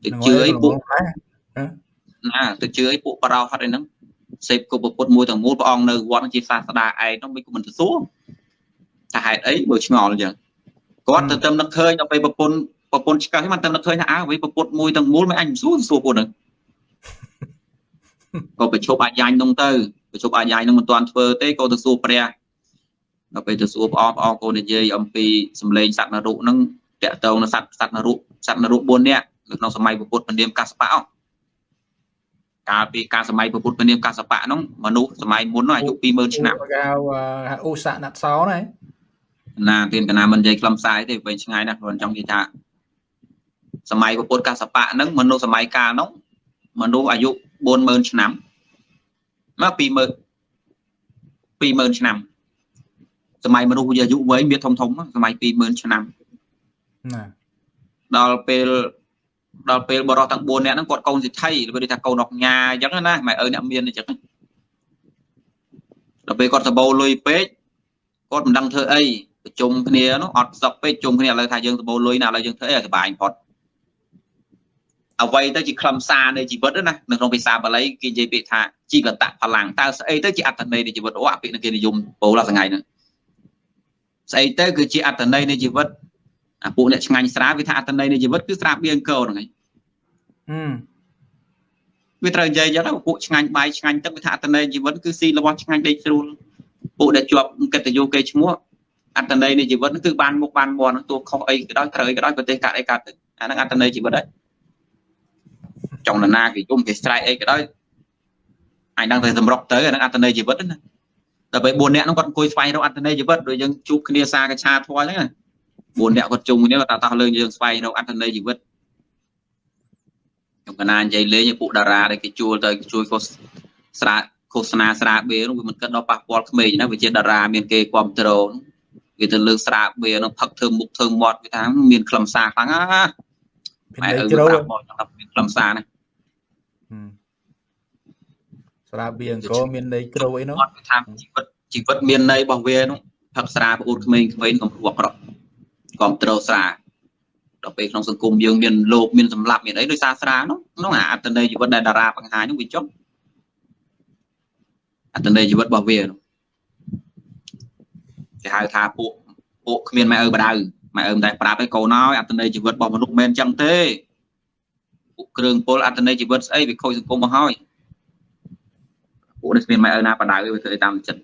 S1: ទៅជឿអីពួកណាទៅជឿអីពួកបរោហត់អីហ្នឹងសេពគប់ពុទ្ធមួយទាំងមូលព្រះអង្គនៅវត្តជាសាស្តាឯងហ្នឹងមិនក៏មិនទៅសួរថាហេតុអីបើឆ្ងល់អញ្ចឹង គាត់ទៅទៅនឹកឃើញដល់ពេលប្រពន្ធប្រពន្ធឆ្កឹះហ្នឹងទៅនឹកឃើញថាអើវិញប្រពុតមួយទាំងមូលមិនអញសួរសួរពួកហ្នឹងក៏ប្រជុំអាយ៉ាញ់នោះទៅប្រជុំអាយ៉ាញ់នោះមិនទាន់ធ្វើទេក៏ទៅសួរព្រះដល់ពេលទៅសួរព្រះអង្គព្រះអង្គក៏និយាយអំពីសម្លេងសត្វនរុហ្នឹងតកតងនៅសត្វសត្វនរុសត្វនរុ4នាក់នៅក្នុងសម័យពុទ្ធពនាមកាសបៈកាលពីការសម័យពុទ្ធពនាមកាសបៈហ្នឹងមនុស្សសម័យមុនអាយុ20000ឆ្នាំ
S2: គេហៅឧសៈណាត់សោណា
S1: ណាទានកណាមិននិយាយខ្លឹមសារទេវិញឆ្ងាយណាស់គ្រាន់ចង់និយាយថាសម័យពុទ្ធកាសបៈហ្នឹងមនុស្សសម័យកាលហ្នឹងមនុស្សអាយុ40000ឆ្នាំមក20000 20000ឆ្នាំសម័យមនុស្សអាយុវែងវាធំធំសម័យ20000ឆ្នាំណាដល់ពេលដល់ពេលបរោះទាំង4នាក់ហ្នឹងគាត់កូនសិទ្ធិឬថាកូនអុកញ៉ាអញ្ចឹងណាម៉ែឪអ្នកមានអញ្ចឹងដល់ពេលគាត់សបោលុយពេកគាត់មិនដឹងធ្វើអី ប្រជុំគ្នានោះអត់សក់ពេកជុំគ្នាឥឡូវថាយើងសបោលុយណាឥឡូវយើងធ្វើអីឲ្យសុបាយផុតអ្វីទៅជាខ្លឹមសារនៃជីវិតណានៅក្នុងភាសាបាលីគេនិយាយពាក្យថាជីវតៈផលាំងតើស្អីទៅជាអត្តន័យនៃជីវិតអូអាពាក្យនេះគេនិយមពោលថ្ងៃហ្នឹងស្អីទៅគឺជាអត្តន័យនៃជីវិតអាពួកអ្នកឆ្ងាញ់ស្រាវាថាអត្តន័យនៃជីវិតគឺស្រាបៀងកោហ្នឹងឯងវាត្រូវនិយាយចឹងពួកឆ្ងាញ់បាយឆ្ងាញ់ទឹកវាថាអត្តន័យជីវិតគឺស៊ីរបស់ឆ្ងាញ់ដេកស្រួលពួកដែលជាប់កិត្តិយសគេឈ្មោះ អត្តន័យនៃជីវិតគឺបានមុខបានមាត់ទោះខុសអីក៏ដោយត្រូវអីក៏ដោយប្រទេសកាត់អីកាត់ទៅអាហ្នឹងអត្តន័យជីវិតហើយចង់នរណាគេយំគេស្រែកអីក៏ដោយអញដឹងតែសម្រុកទៅអានឹងអត្តន័យជីវិតណាដល់ពេល4នាក់នោះគាត់អង្គុយស្វែងរកអត្តន័យជីវិតដូចយើងជួបគ្នាសារកឆាធွာហ្នឹងណា4នាក់គាត់ជុំគ្នាគាត់ថាតោះលើយើងស្វែងរកអត្តន័យជីវិតខ្ញុំកណានិយាយលេងពួកតារាដែលគេជួលទៅជួយគាត់ស្រាឃោសនាស្រាបៀនោះវាមិនគិតដល់ប៉ះពាល់ក្មេងណាវាជាតារាមានគេគ្រប់គ្រង វាទៅលើកស្រាបៀនោះផឹកធ្វើមុខធ្វើមាត់វាថាមានខ្លឹមសារខ្លាំងណាម៉ែឪប្រាប់មកថាមានខ្លឹមសារណា
S2: ស្រាបៀអង្គមានន័យគ្រូអីនោះ
S1: គាត់ថាជីវិតជីវិតមានន័យរបស់វានោះផឹកស្រាប្អូនក្មេងៗកំព្រួអក្រក់គ្រប់ត្រូលស្រាដល់ពេលក្នុងសង្គមយើងមានលោកមានសម្លាប់មានអីដោយសារស្រានោះនោះអាអត្តន័យជីវិតដែលតារាបង្ហាញនោះវាចុះអត្តន័យជីវិតរបស់វានោះ គេហៅថាពួកពួកគ្មានម៉ែឪបដៅម៉ែឪមិនដែលប្រាប់ឲ្យកូនឲ្យអត្តន័យជីវិតរបស់មនុស្សមិនមែនចឹងទេពួកគ្រឿងពលអត្តន័យជីវិតស្អីវាខូចសង្គមមកហើយពួកនេះគ្មានម៉ែឪណាបដៅវាធ្វើតាមចិត្ត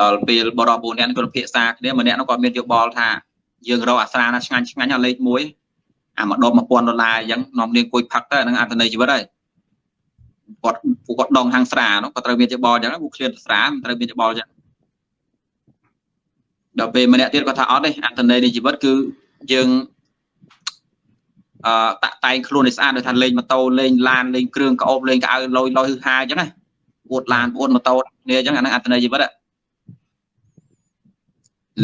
S1: ដល់ពេលបរិបូរអ្នកគាត់ពិភាក្សាគ្នាម្នាក់នោះគាត់មានយោបល់ថាយើងរកអាស្រាណាឆ្ងាញ់ឆ្ងាញ់អាលេខ1អាមកដប់1000ដុល្លារអញ្ចឹងនាំនាងគួយផឹកទៅអានឹងអត្តន័យជីវិតហើយគាត់ពួកគាត់ដងហាងស្រានោះគាត់ត្រូវមានយោបល់អញ្ចឹងពួកឃ្លានស្រាមិនត្រូវមានយោបល់អញ្ចឹង ដល់ពេលម្នាក់ទៀតគាត់ថាអត់ទេអត្តន័យនៃជីវិតគឺយើងអឺតាក់តែងខ្លួនឲ្យស្អាតដូចថាលេងម៉ូតូលេងឡានលេងគ្រឿងក្អូបលេងកៅលុយលុយហឺហាអញ្ចឹងណាពួតឡានពួតម៉ូតូគ្នាអញ្ចឹងអាហ្នឹងអត្តន័យជីវិត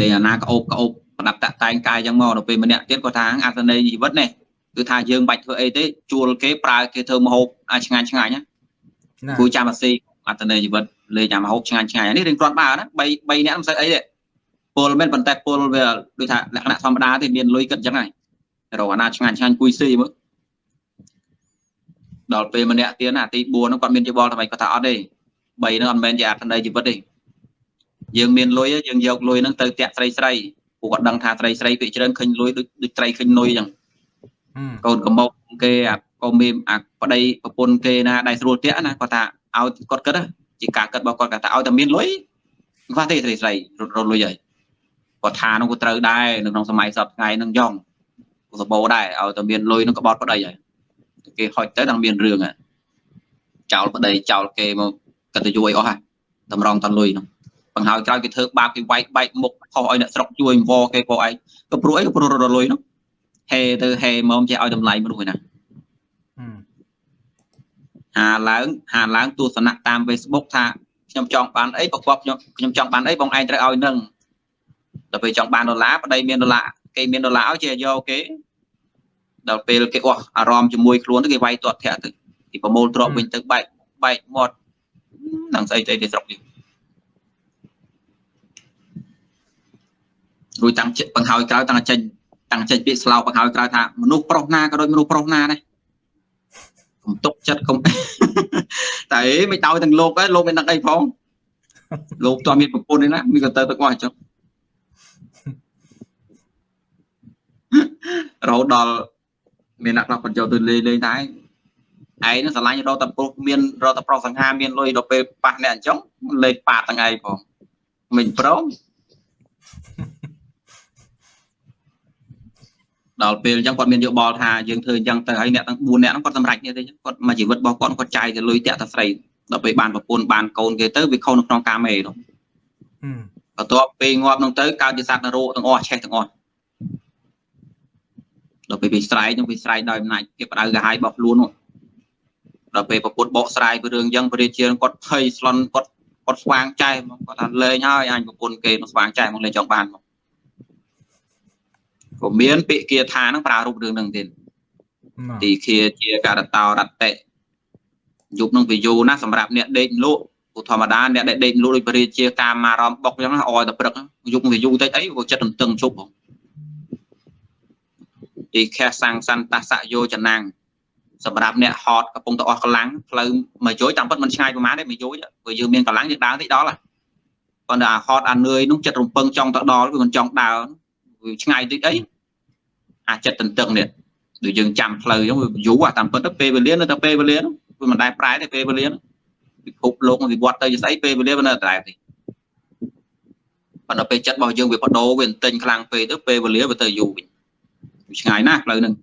S1: លេងអាណាក្អូបក្អូបប្រដាប់តាក់តែងកាយអញ្ចឹងមកដល់ពេលម្នាក់ទៀតគាត់ថាអត្តន័យជីវិតនេះគឺថាយើងបាច់ធ្វើអីទេជួលគេប្រើគេធ្វើមហូបឲ្យឆ្ងាញ់ឆ្ងាញ់ណាគូចាំអាស៊ីអត្តន័យជីវិតលេងអាមហូបឆ្ងាញ់ឆ្ងាញ់នេះរៀងគ្រាន់បើណា3 3នាក់មិនសូវអីទេ ពលមែនប៉ុន្តែពលវាដូចថាលក្ខណៈធម្មតាទេមានលុយគិតអញ្ចឹងហើយរកអាណាឆ្ងាញ់ឆ្ងាញ់គួយស៊ីមើលដល់ពេលម្នាក់ទៀតអាទី4ហ្នឹងគាត់មានយោបល់ថាម៉េចគាត់ថាអត់ទេ3ហ្នឹងអត់មែនជាអត្ថន័យជីវិតទេយើងមានលុយយើងយកលុយហ្នឹងទៅតាក់ស្រីស្រីពួកគាត់ដឹងថាស្រីស្រីពីច្រើនឃើញលុយដូចដូចត្រីឃើញនុយអញ្ចឹងកូនកំមុកគេអាកូនមីអាប្តីប្រពន្ធគេណាដែលស្រួលតាក់ណាគាត់ថាឲ្យគាត់គិតជាការគិតរបស់គាត់គាត់ថាឲ្យតែមានលុយគាត់ទេស្រីស្រីរត់រត់លុយហើយ គាត់ថានោះក៏ត្រូវដែរនៅក្នុងសម័យសពថ្ងៃនឹងយ៉ងសបោដែរឲ្យតែមានលុយនឹងក្បត់ប្តីហើយគេហុចទៅដល់មានរឿងចោលប្តីចោលគេមកកតយួយអស់ហើយតម្រង់តាលុយនោះបង្ហើយក្រោយគេធ្វើបាបគេវាយបែកមុខខុសឲ្យអ្នកស្រុកជួយវគេពួកឯងក៏ព្រោះអីក៏ព្រោះរត់លុយនោះហេទៅហេមកចេះឲ្យតម្លៃមនុស្សឯណាហាឡើងហាឡើងទស្សនៈតាម Facebook ថាខ្ញុំចង់បានអីប្រកបខ្ញុំខ្ញុំចង់បានអីបងឯងត្រូវឲ្យនឹង ដល់ពេលចង់បានដុល្លារប្តីមានដុល្លារគេមានដុល្លារឲ្យជាយកគេដល់ពេលគេអស់អារម្មណ៍ជាមួយខ្លួនទៅគេវាយទាត់ធាក់ទៅគេប្រមូលទ្រព្យវិញទៅបែកបែកមាត់នឹងស្អីស្អីទៅស្រុកយើងរួចតាំងបង្ហើយក្រោយតាំងចេញតាំងចេញពាក្យស្លោកបង្ហើយក្រោយថាមនុស្សប្រុសណាក៏ដូចមនុស្សប្រុសណាដែរកុំទុកចិត្តកុំតែអីមិនដោយទាំងលោកដែរលោកមានដឹងអីផងលោកតើមានប្រពន្ធទេណាមានក៏ទៅទៅអស់អញ្ចឹង រហូតដល់មានអ្នកខ្លះបញ្ចូលទៅលេងលេងតែឯងនឹងឆ្លាញ់រកតែប្រុសមានរកតែប្រុសសង្ហាមានលុយដល់ពេលប៉ះអ្នកអញ្ចឹងលេងប៉ាទាំងឯងផងមិនព្រមដល់ពេលអញ្ចឹងគាត់មានយោបល់ថាយើងធ្វើអញ្ចឹងទៅហើយអ្នកទាំង4អ្នកហ្នឹងគាត់សម្រេចនេះទៅគាត់មកជីវិតរបស់គាត់គាត់ចាយទៅលុយតាក់តែស្រីដល់ពេលបានប្រពន្ធបានកូនគេទៅវាខុសនៅក្នុងកាមេនោះបន្ទាប់ពេលងាប់នោះទៅកើតជាសត្វនរោទាំងអស់ឆេះទាំងអស់ ដល់ពេលវាស្រែកនោះវាស្រែកដោយអំណាចគេបដៅកាហាយរបស់ខ្លួននោះដល់ពេលប្រពន្ធបកស្រាយពីរឿងអញ្ចឹងព្រះរាជាគាត់ភ័យស្លន់គាត់គាត់ស្វាងចែមកគាត់ថាលេងហើយអញប្រពន្ធគេមកស្វាងចែមកលេងចង់បានមកក៏មានពាក្យគាថានឹងប្រើរូបរឿងនឹងទៀតទីគាជាការតោរតតិយប់នឹងវាយូរណាសម្រាប់អ្នកដេកលក់ព្រោះធម្មតាអ្នកដែលដេកលក់ដូចព្រះរាជាការមករំបុកអញ្ចឹងអោយតែព្រឹកយប់វាយូរតិចអីក៏ចិត្តតឹងជប់បង ទីខេសាំងសន្តសយោចនាំងសម្រាប់អ្នកហត់កំពុងតែអស់កម្លាំងផ្លូវមួយយោតាមពិតមិនឆ្ងាយប្រហែលទេមួយយោព្រោះយើងមានកម្លាំងយើងដើរតិចដល់ហើយប៉ុន្តែអាហត់អានឿយនោះចិត្តរំពឹងចង់ទៅដល់វាមិនចង់ដើរវាឆ្ងាយតិចអីអាចិត្តតន្ទឹងនេះដូចយើងចាំផ្លូវអញ្ចឹងវាយូរតាមពិតទៅពេលវេលានៅតែពេលវេលាវាមិនដែលប្រែទេពេលវេលាពិភពលោកវិវត្តទៅជាស្អីពេលវេលាវានៅតែទេប៉ុន្តែពេលចិត្តរបស់យើងវាបដូរវាទិញខ្លាំងពេកទៅពេលវេលាវាទៅយូរវិញវា ឆ្ងាយណាស់ផ្លូវហ្នឹង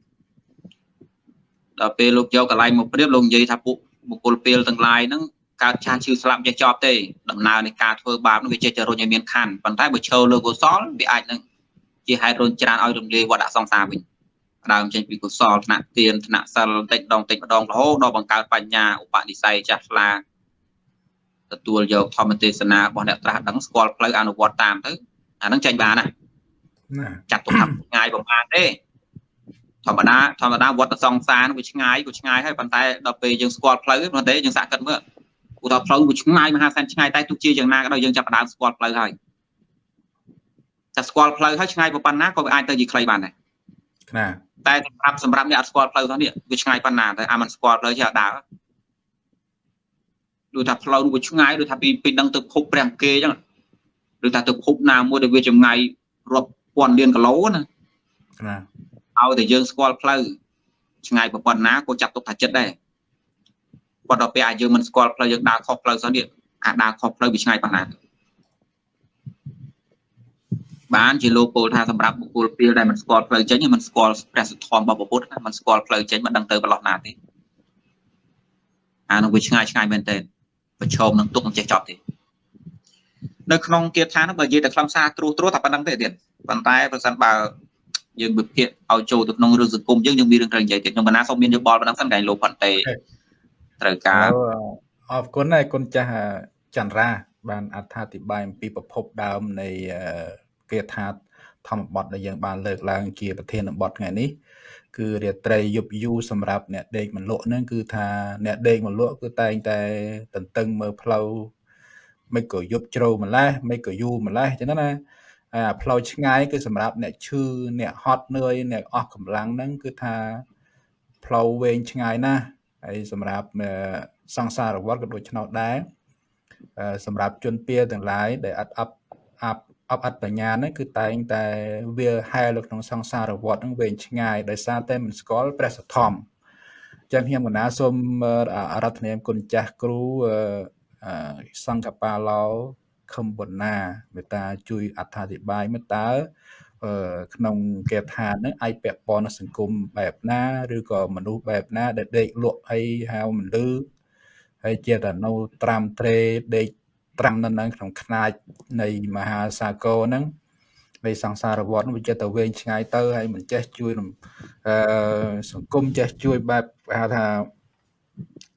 S1: ដល់ពេលលោកយកកន្លែងមកប្រៀបលោកនិយាយថាពួកបុគ្គលពេលទាំងឡាយហ្នឹងកើតឆានឈឺស្លាប់ចេះចប់ទេដំណើរនៃការធ្វើបាបនោះវាចេះតែរុញឲ្យមានខណ្ឌប៉ុន្តែបើឈើលើកុសលវាអាចនឹងជាហេតុរុញច្រានឲ្យរំលាយវដ្តសង្សារវិញដើមចេញពីកុសលថ្នាក់ទានថ្នាក់សិលតិចម្ដងតិចម្ដងរហូតដល់បង្កើតបញ្ញាឧបនិស្ស័យចាស់ថ្លាទទួលយកធម្មទេសនារបស់អ្នកត្រាស់ដឹងស្គាល់ផ្លូវអនុវត្តតាមទៅអានឹងចេញបានណាចាត់ទុកថាឆ្ងាយប្រហែលទេ ធម្មតាធម្មតាវត្តសង្សារវាឆ្ងាយវាឆ្ងាយហើយប៉ុន្តែដល់ពេលយើងស្គាល់ផ្លូវប៉ុន្តែយើងសាកគិតមើលឧទាហរណ៍ផ្លូវវាឆ្ងាយមហាសែនឆ្ងាយតែទោះជាយ៉ាងណាក៏ដោយយើងចាប់ផ្ដើមស្គាល់ផ្លូវហើយតែស្គាល់ផ្លូវហើយឆ្ងាយប៉ុណ្ណាក៏វាអាចទៅជាខ្លីបានដែរ
S2: ណា
S1: តែសម្រាប់សម្រាប់អ្នកអត់ស្គាល់ផ្លូវហ្នឹងនេះវាឆ្ងាយប៉ុណ្ណាតែអាមិនស្គាល់ផ្លូវជាអត់ដើរដូចថាផ្លូវវាឆ្ងាយដូចថាពីពីដឹងទៅភពព្រះអង្គអញ្ចឹងឬថាទៅភពណាមួយដែលវាចម្ងាយរាប់ពាន់លានគីឡូណា
S2: ណា
S1: ឲ្យតែយើងស្គាល់ផ្លូវឆ្ងាយប៉ុណ្ណាក៏ចាត់ទុកថាចិត្តដែរប៉ុន្តែពេលអាចយើងមិនស្គាល់ផ្លូវយើងដើរខុសផ្លូវសោះនេះអាចដើរខុសផ្លូវវាឆ្ងាយប៉ុណ្ណាបានជាលោកពោលថាសម្រាប់បុគ្គលពីលដែលមិនស្គាល់ផ្លូវចេញមិនស្គាល់ព្រះសទ្ធំរបស់ពុទ្ធណាមិនស្គាល់ផ្លូវចេញមិនដឹងទៅប្រឡោះណាទេអានោះវាឆ្ងាយឆ្ងាយមែនទែនប្រឈមនឹងទុកនឹងចេះចប់ទេនៅក្នុងគាថានោះបើនិយាយតែខ្លឹមសារត្រួសត្រួសតែប៉ុណ្្នឹងទេទៀតប៉ុន្តែប្រសិនបើ យើងវិភាគឲ្យចូលទៅក្នុងរឿងសង្គមយើងយើងមានរឿងត្រូវនិយាយទៀតខ្ញុំបណ្ណាសូមមានយោបល់ប៉ុណ្ណឹងសិនកែលោកផាន់តេត្រូវការ
S2: អរគុណហើយគុណចាស់ចន្ទរាបានអត្ថាធិប្បាយអំពីប្រភពដើមនៃគាថាធម្មបទដែលយើងបានលើកឡើងជាប្រធានបទថ្ងៃនេះគឺរាត្រីយប់យូរសម្រាប់អ្នកដេកមលក់ហ្នឹងគឺថាអ្នកដេកមលក់គឺតែងតែតន្ទឹងមើលផ្លូវមិនក៏យប់ជ្រៅម្លេះមិនក៏យូរម្លេះចឹងណា អាផ្លូវឆ្ងាយគឺសម្រាប់អ្នកឈឺអ្នកហត់នឿយអ្នកអស់កម្លាំងហ្នឹងគឺថាផ្លូវវែងឆ្ងាយណាស់ហើយសម្រាប់សង្សារវត្តក៏ដូចនោះដែរសម្រាប់ជនពៀទាំងឡាយដែលអត់អប់អាប់អបអត្តបញ្ញាហ្នឹងគឺតែងតែវាហែលនៅក្នុងសង្សារវដ្តហ្នឹងវែងឆ្ងាយដោយសារតែមិនស្គាល់ព្រះសទ្ធំចឹងខ្ញុំកណាសូមអរតនាមគុណចាស់គ្រូសង្ឃបាឡោ ខំបណ្ណាមេត្តាជួយអត្ថាធិប្បាយមើលតើក្នុងគេថានឹងអាចពាក់ព័ន្ធនឹងសង្គមបែបណាឬក៏មនុស្សបែបណាដែលដេកលក់អីហៅមិនលឺហើយជាតែនៅត្រាំត្រេដេកត្រាំនៅក្នុងខ្នាចនៃមហាសាគរហ្នឹងនៃសង្សារវដ្តវាចិត្តទៅវែងឆ្ងាយទៅហើយមិនចេះជួយអឺសង្គមចេះជួយបែបហៅថា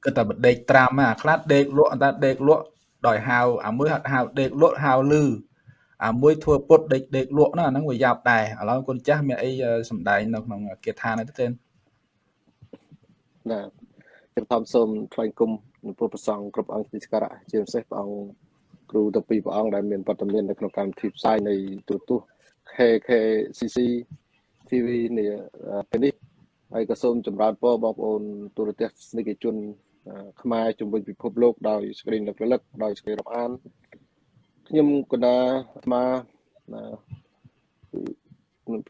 S2: គិតតែបដេកត្រាំអាខ្លះដេកលក់តែដេកលក់ ដោយហៅអាមួយហៅដេកលក់ហៅលឺអាមួយធ្វើពុតដេកដេកលក់ណាហ្នឹងវាយ៉ាប់ដែរឥឡូវគុណចាស់មានអីសំដែងនៅក្នុងគាថានេះទេ
S3: ណាខ្ញុំធំសូមថ្លែងគុំចំពោះព្រះសង្ឃគ្រប់អង្គទីសក្ការៈជាពិសេសព្រះអង្គគ្រូទាំងពីរព្រះអង្គដែលមានវត្តមាននៅក្នុងកម្មវិធីផ្សាយនៃទូរទស្សន៍ KKCC TV នេះពេលនេះហើយក៏សូមចម្រើនពរបងប្អូនទូរទស្សនិកជន ខ្មែរជំនួយពិភពលោកដោយសេចក្តីនឹករលឹកដោយសេចក្តីរាប់អានខ្ញុំកណាអាត្មា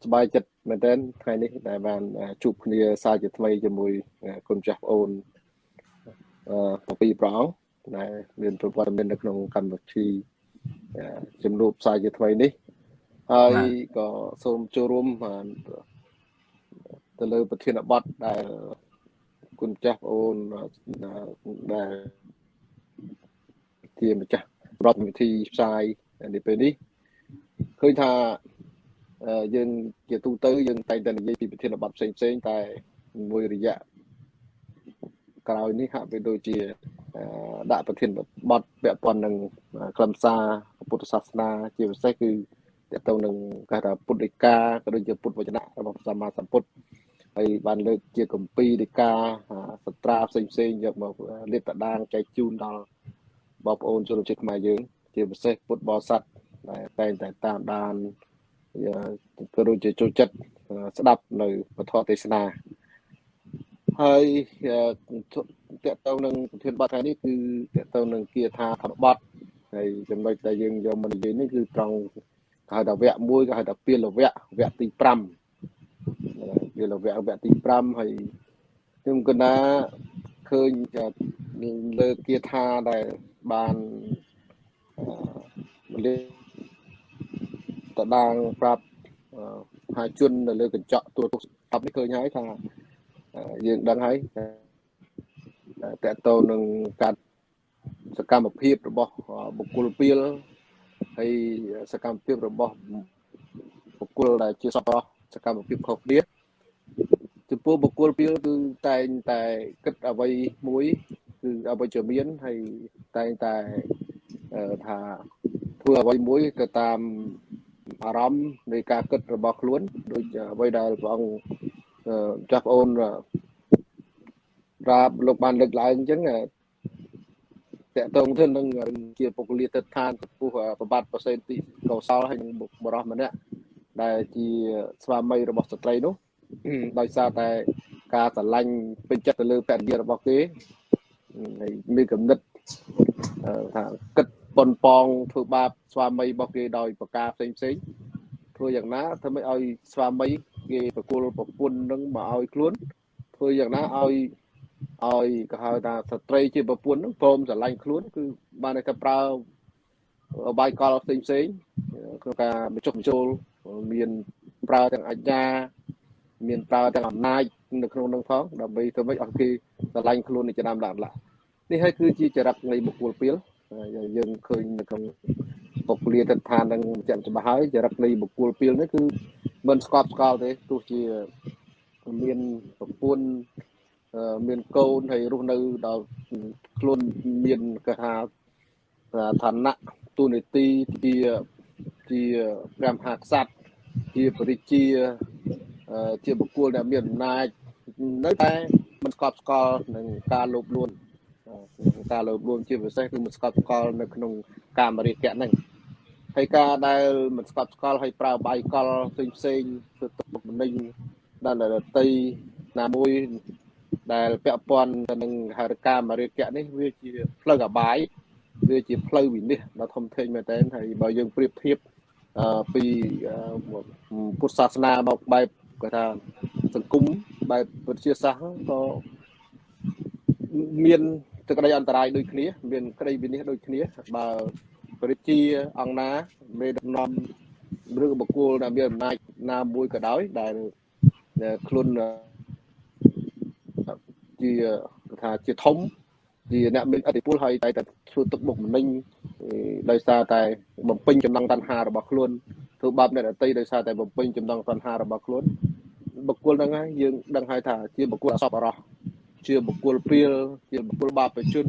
S3: សប្បាយចិត្តមែនទែនថ្ងៃនេះដែលបានជួបគ្នាសារជាថ្មីជាមួយគុណចាស់ប្អូនអឺពីប្រងដែលមានប្រព័ន្ធមាននៅក្នុងកម្មវិធីជំនួបសារជាថ្មីនេះហើយក៏សូមចូលរួមទៅលើប្រធានបទដែល គុណចាស់ប្អូនដែលជាម្ចាស់រដ្ឋវិធីផ្សាយនៅពេលនេះឃើញថាយើងជាទូទៅយើងតែងតែនិយាយពីប្រធានបទផ្សេងផ្សេងតែមួយរយៈក្រោយនេះហាក់បីដូចជាដាក់ប្រធានបទពាក់ព័ន្ធនឹងខ្លឹមសារពុទ្ធសាសនាជាពិសេសគឺតទៅនឹងគេថាពុទ្ធដីកាក៏ដូចជាពុទ្ធវចនៈរបស់សម្មាសម្ពុទ្ធ ហើយបានលើកជាកម្ពីដីកាសត្រាផ្សេងផ្សេងយកមកលាតត្រដាងចែកជូនដល់បងប្អូនជនជាតិខ្មែរយើង ជាពិសេសពុទ្ធបរិស័ទដែលតែងតែតាមដានក៏ដូចជាចូលចិត្តស្ដាប់នៅពធទេសនាហើយតកតទៅនឹងប្រធានបទថ្ងៃនេះគឺតកតទៅនឹងគាថាធម្មបទហើយចំណុចដែលយើងយកមកនិយាយនេះគឺត្រង់គេហៅថាវគ្គ1គេហៅថាពាលវគ្គវគ្គទី5 ពាលវគ្គវគ្គទី5ហើយខ្ញុំគណាឃើញលើគាថាដែលបានលេតដាងប្រាប់ហាជននៅលើកញ្ចក់ទូរទស្សន៍ស្ដាប់នេះឃើញហើយថាយើងដឹងហើយតើតទៅនឹងការសកម្មភាពរបស់បុគ្គលពីលហើយសកម្មភាពរបស់បុគ្គលដែលជាសពស កម្មភាពខុសគ្នាចំពោះបុគ្គលពីលគឺតែងតែគិតអ្វីមួយគឺអវិជ្ជមានហើយតែងតែថាធ្វើអ្វីមួយទៅតាមអារម្មណ៍នៃការគិតរបស់ខ្លួនដូចអ្វីដែលព្រះអង្គចាស់ប្អូនប្រាប់លោកបានលើកឡើងអញ្ចឹងតកតងទៅនឹងជាពុកលាទិដ្ឋានចំពោះប្របាទប្រសេនទីកោសលហើយនឹងបរោះម្នាក់ ដែលជាស្វាមីរបស់ស្ត្រីនោះដោយសារតែការស្រឡាញ់ពេញចិត្តទៅលើបរិយារបស់គេហើយមានកំណត់ថាគិតប៉ុនប៉ងធ្វើបាបស្វាមីរបស់គេដោយប្រការផ្សេងផ្សេងធ្វើយ៉ាងណាធ្វើម៉េចឲ្យស្វាមីគេប្រគល់ប្រពន្ធនឹងមកឲ្យខ្លួនធ្វើយ៉ាងណាឲ្យឲ្យក៏ហៅថាស្ត្រីជាប្រពន្ធនឹងព្រមស្រឡាញ់ខ្លួនគឺបានតែប្រើអបាយកលផ្សេងផ្សេងក្នុងការបញ្ចុះបញ្ចូល មានប្រើទាំងអាជ្ញាមានប្រើទាំងអំណាចនៅក្នុងនឹងផងដើម្បីធ្វើម៉េចឲ្យគេស្រឡាញ់ខ្លួននេះចំណាំដាក់ឡានេះហើយគឺជាចរិតនៃបុគ្គលពីលយើងឃើញនៅក្នុងបុគ្គលិកដ្ឋាននឹងចាំច្បាស់ហើយចរិតនៃបុគ្គលពីលនេះគឺមិនស្កប់ស្កល់ទេទោះជាមានប្រពន្ធមានកូនហើយរស់នៅដល់ខ្លួនមានគេថាឋានៈទូនីតិជាជាព្រះមហាក្សត្រ ជាបរិជាជាបុគ្គលដែលមានអំណាចនៅតែមិនស្កប់ស្កល់នឹងការលោភលួនការលោភលួនជាពិសេសគឺមិនស្កប់ស្កល់នៅក្នុងកាមរាគៈហ្នឹងហើយការដែលមិនស្កប់ស្កល់ហើយប្រើបាយកលផ្សេងផ្សេងធ្វើទុកមនិញដល់ដតីណាមួយដែលពាក់ព័ន្ធទៅនឹងហេតុការណ៍មរិយៈនេះវាជាផ្លូវអបាយវាជាផ្លូវវិនិច្ឆ័យដ៏ធំធេងមែនទែនហើយបើយើងប្រៀបធៀប ពីពុទ្ធសាសនាមកបែបគាត់ថាសង្គមបែបវិទ្យាសាស្ត្រក៏មានទឹកក្តីអន្តរាយដូចគ្នា មានក្តីវិនិច្ឆ័យដូចគ្នាបើព្រះរាជាអង្គណាមេដឹកនាំឬបុគ្គលដែលមានអំណាចណាមួយក៏ដោយដែលខ្លួនជាថាជាធំជាអ្នកមានអធិពលហើយតែតែធ្វើទុកបុកម្នេញដោយសារតែ បំពេញចំណង់តណ្ហារបស់ខ្លួនធ្វើបាបអ្នកដទៃដោយសារតែបំពេញចំណងតណ្ហារបស់ខ្លួនបុគ្គលហ្នឹងហើយយើងដឹងហើយថាជាបុគ្គលអសប្បុរសជាបុគ្គលព្រាលជាបុគ្គលបាបជន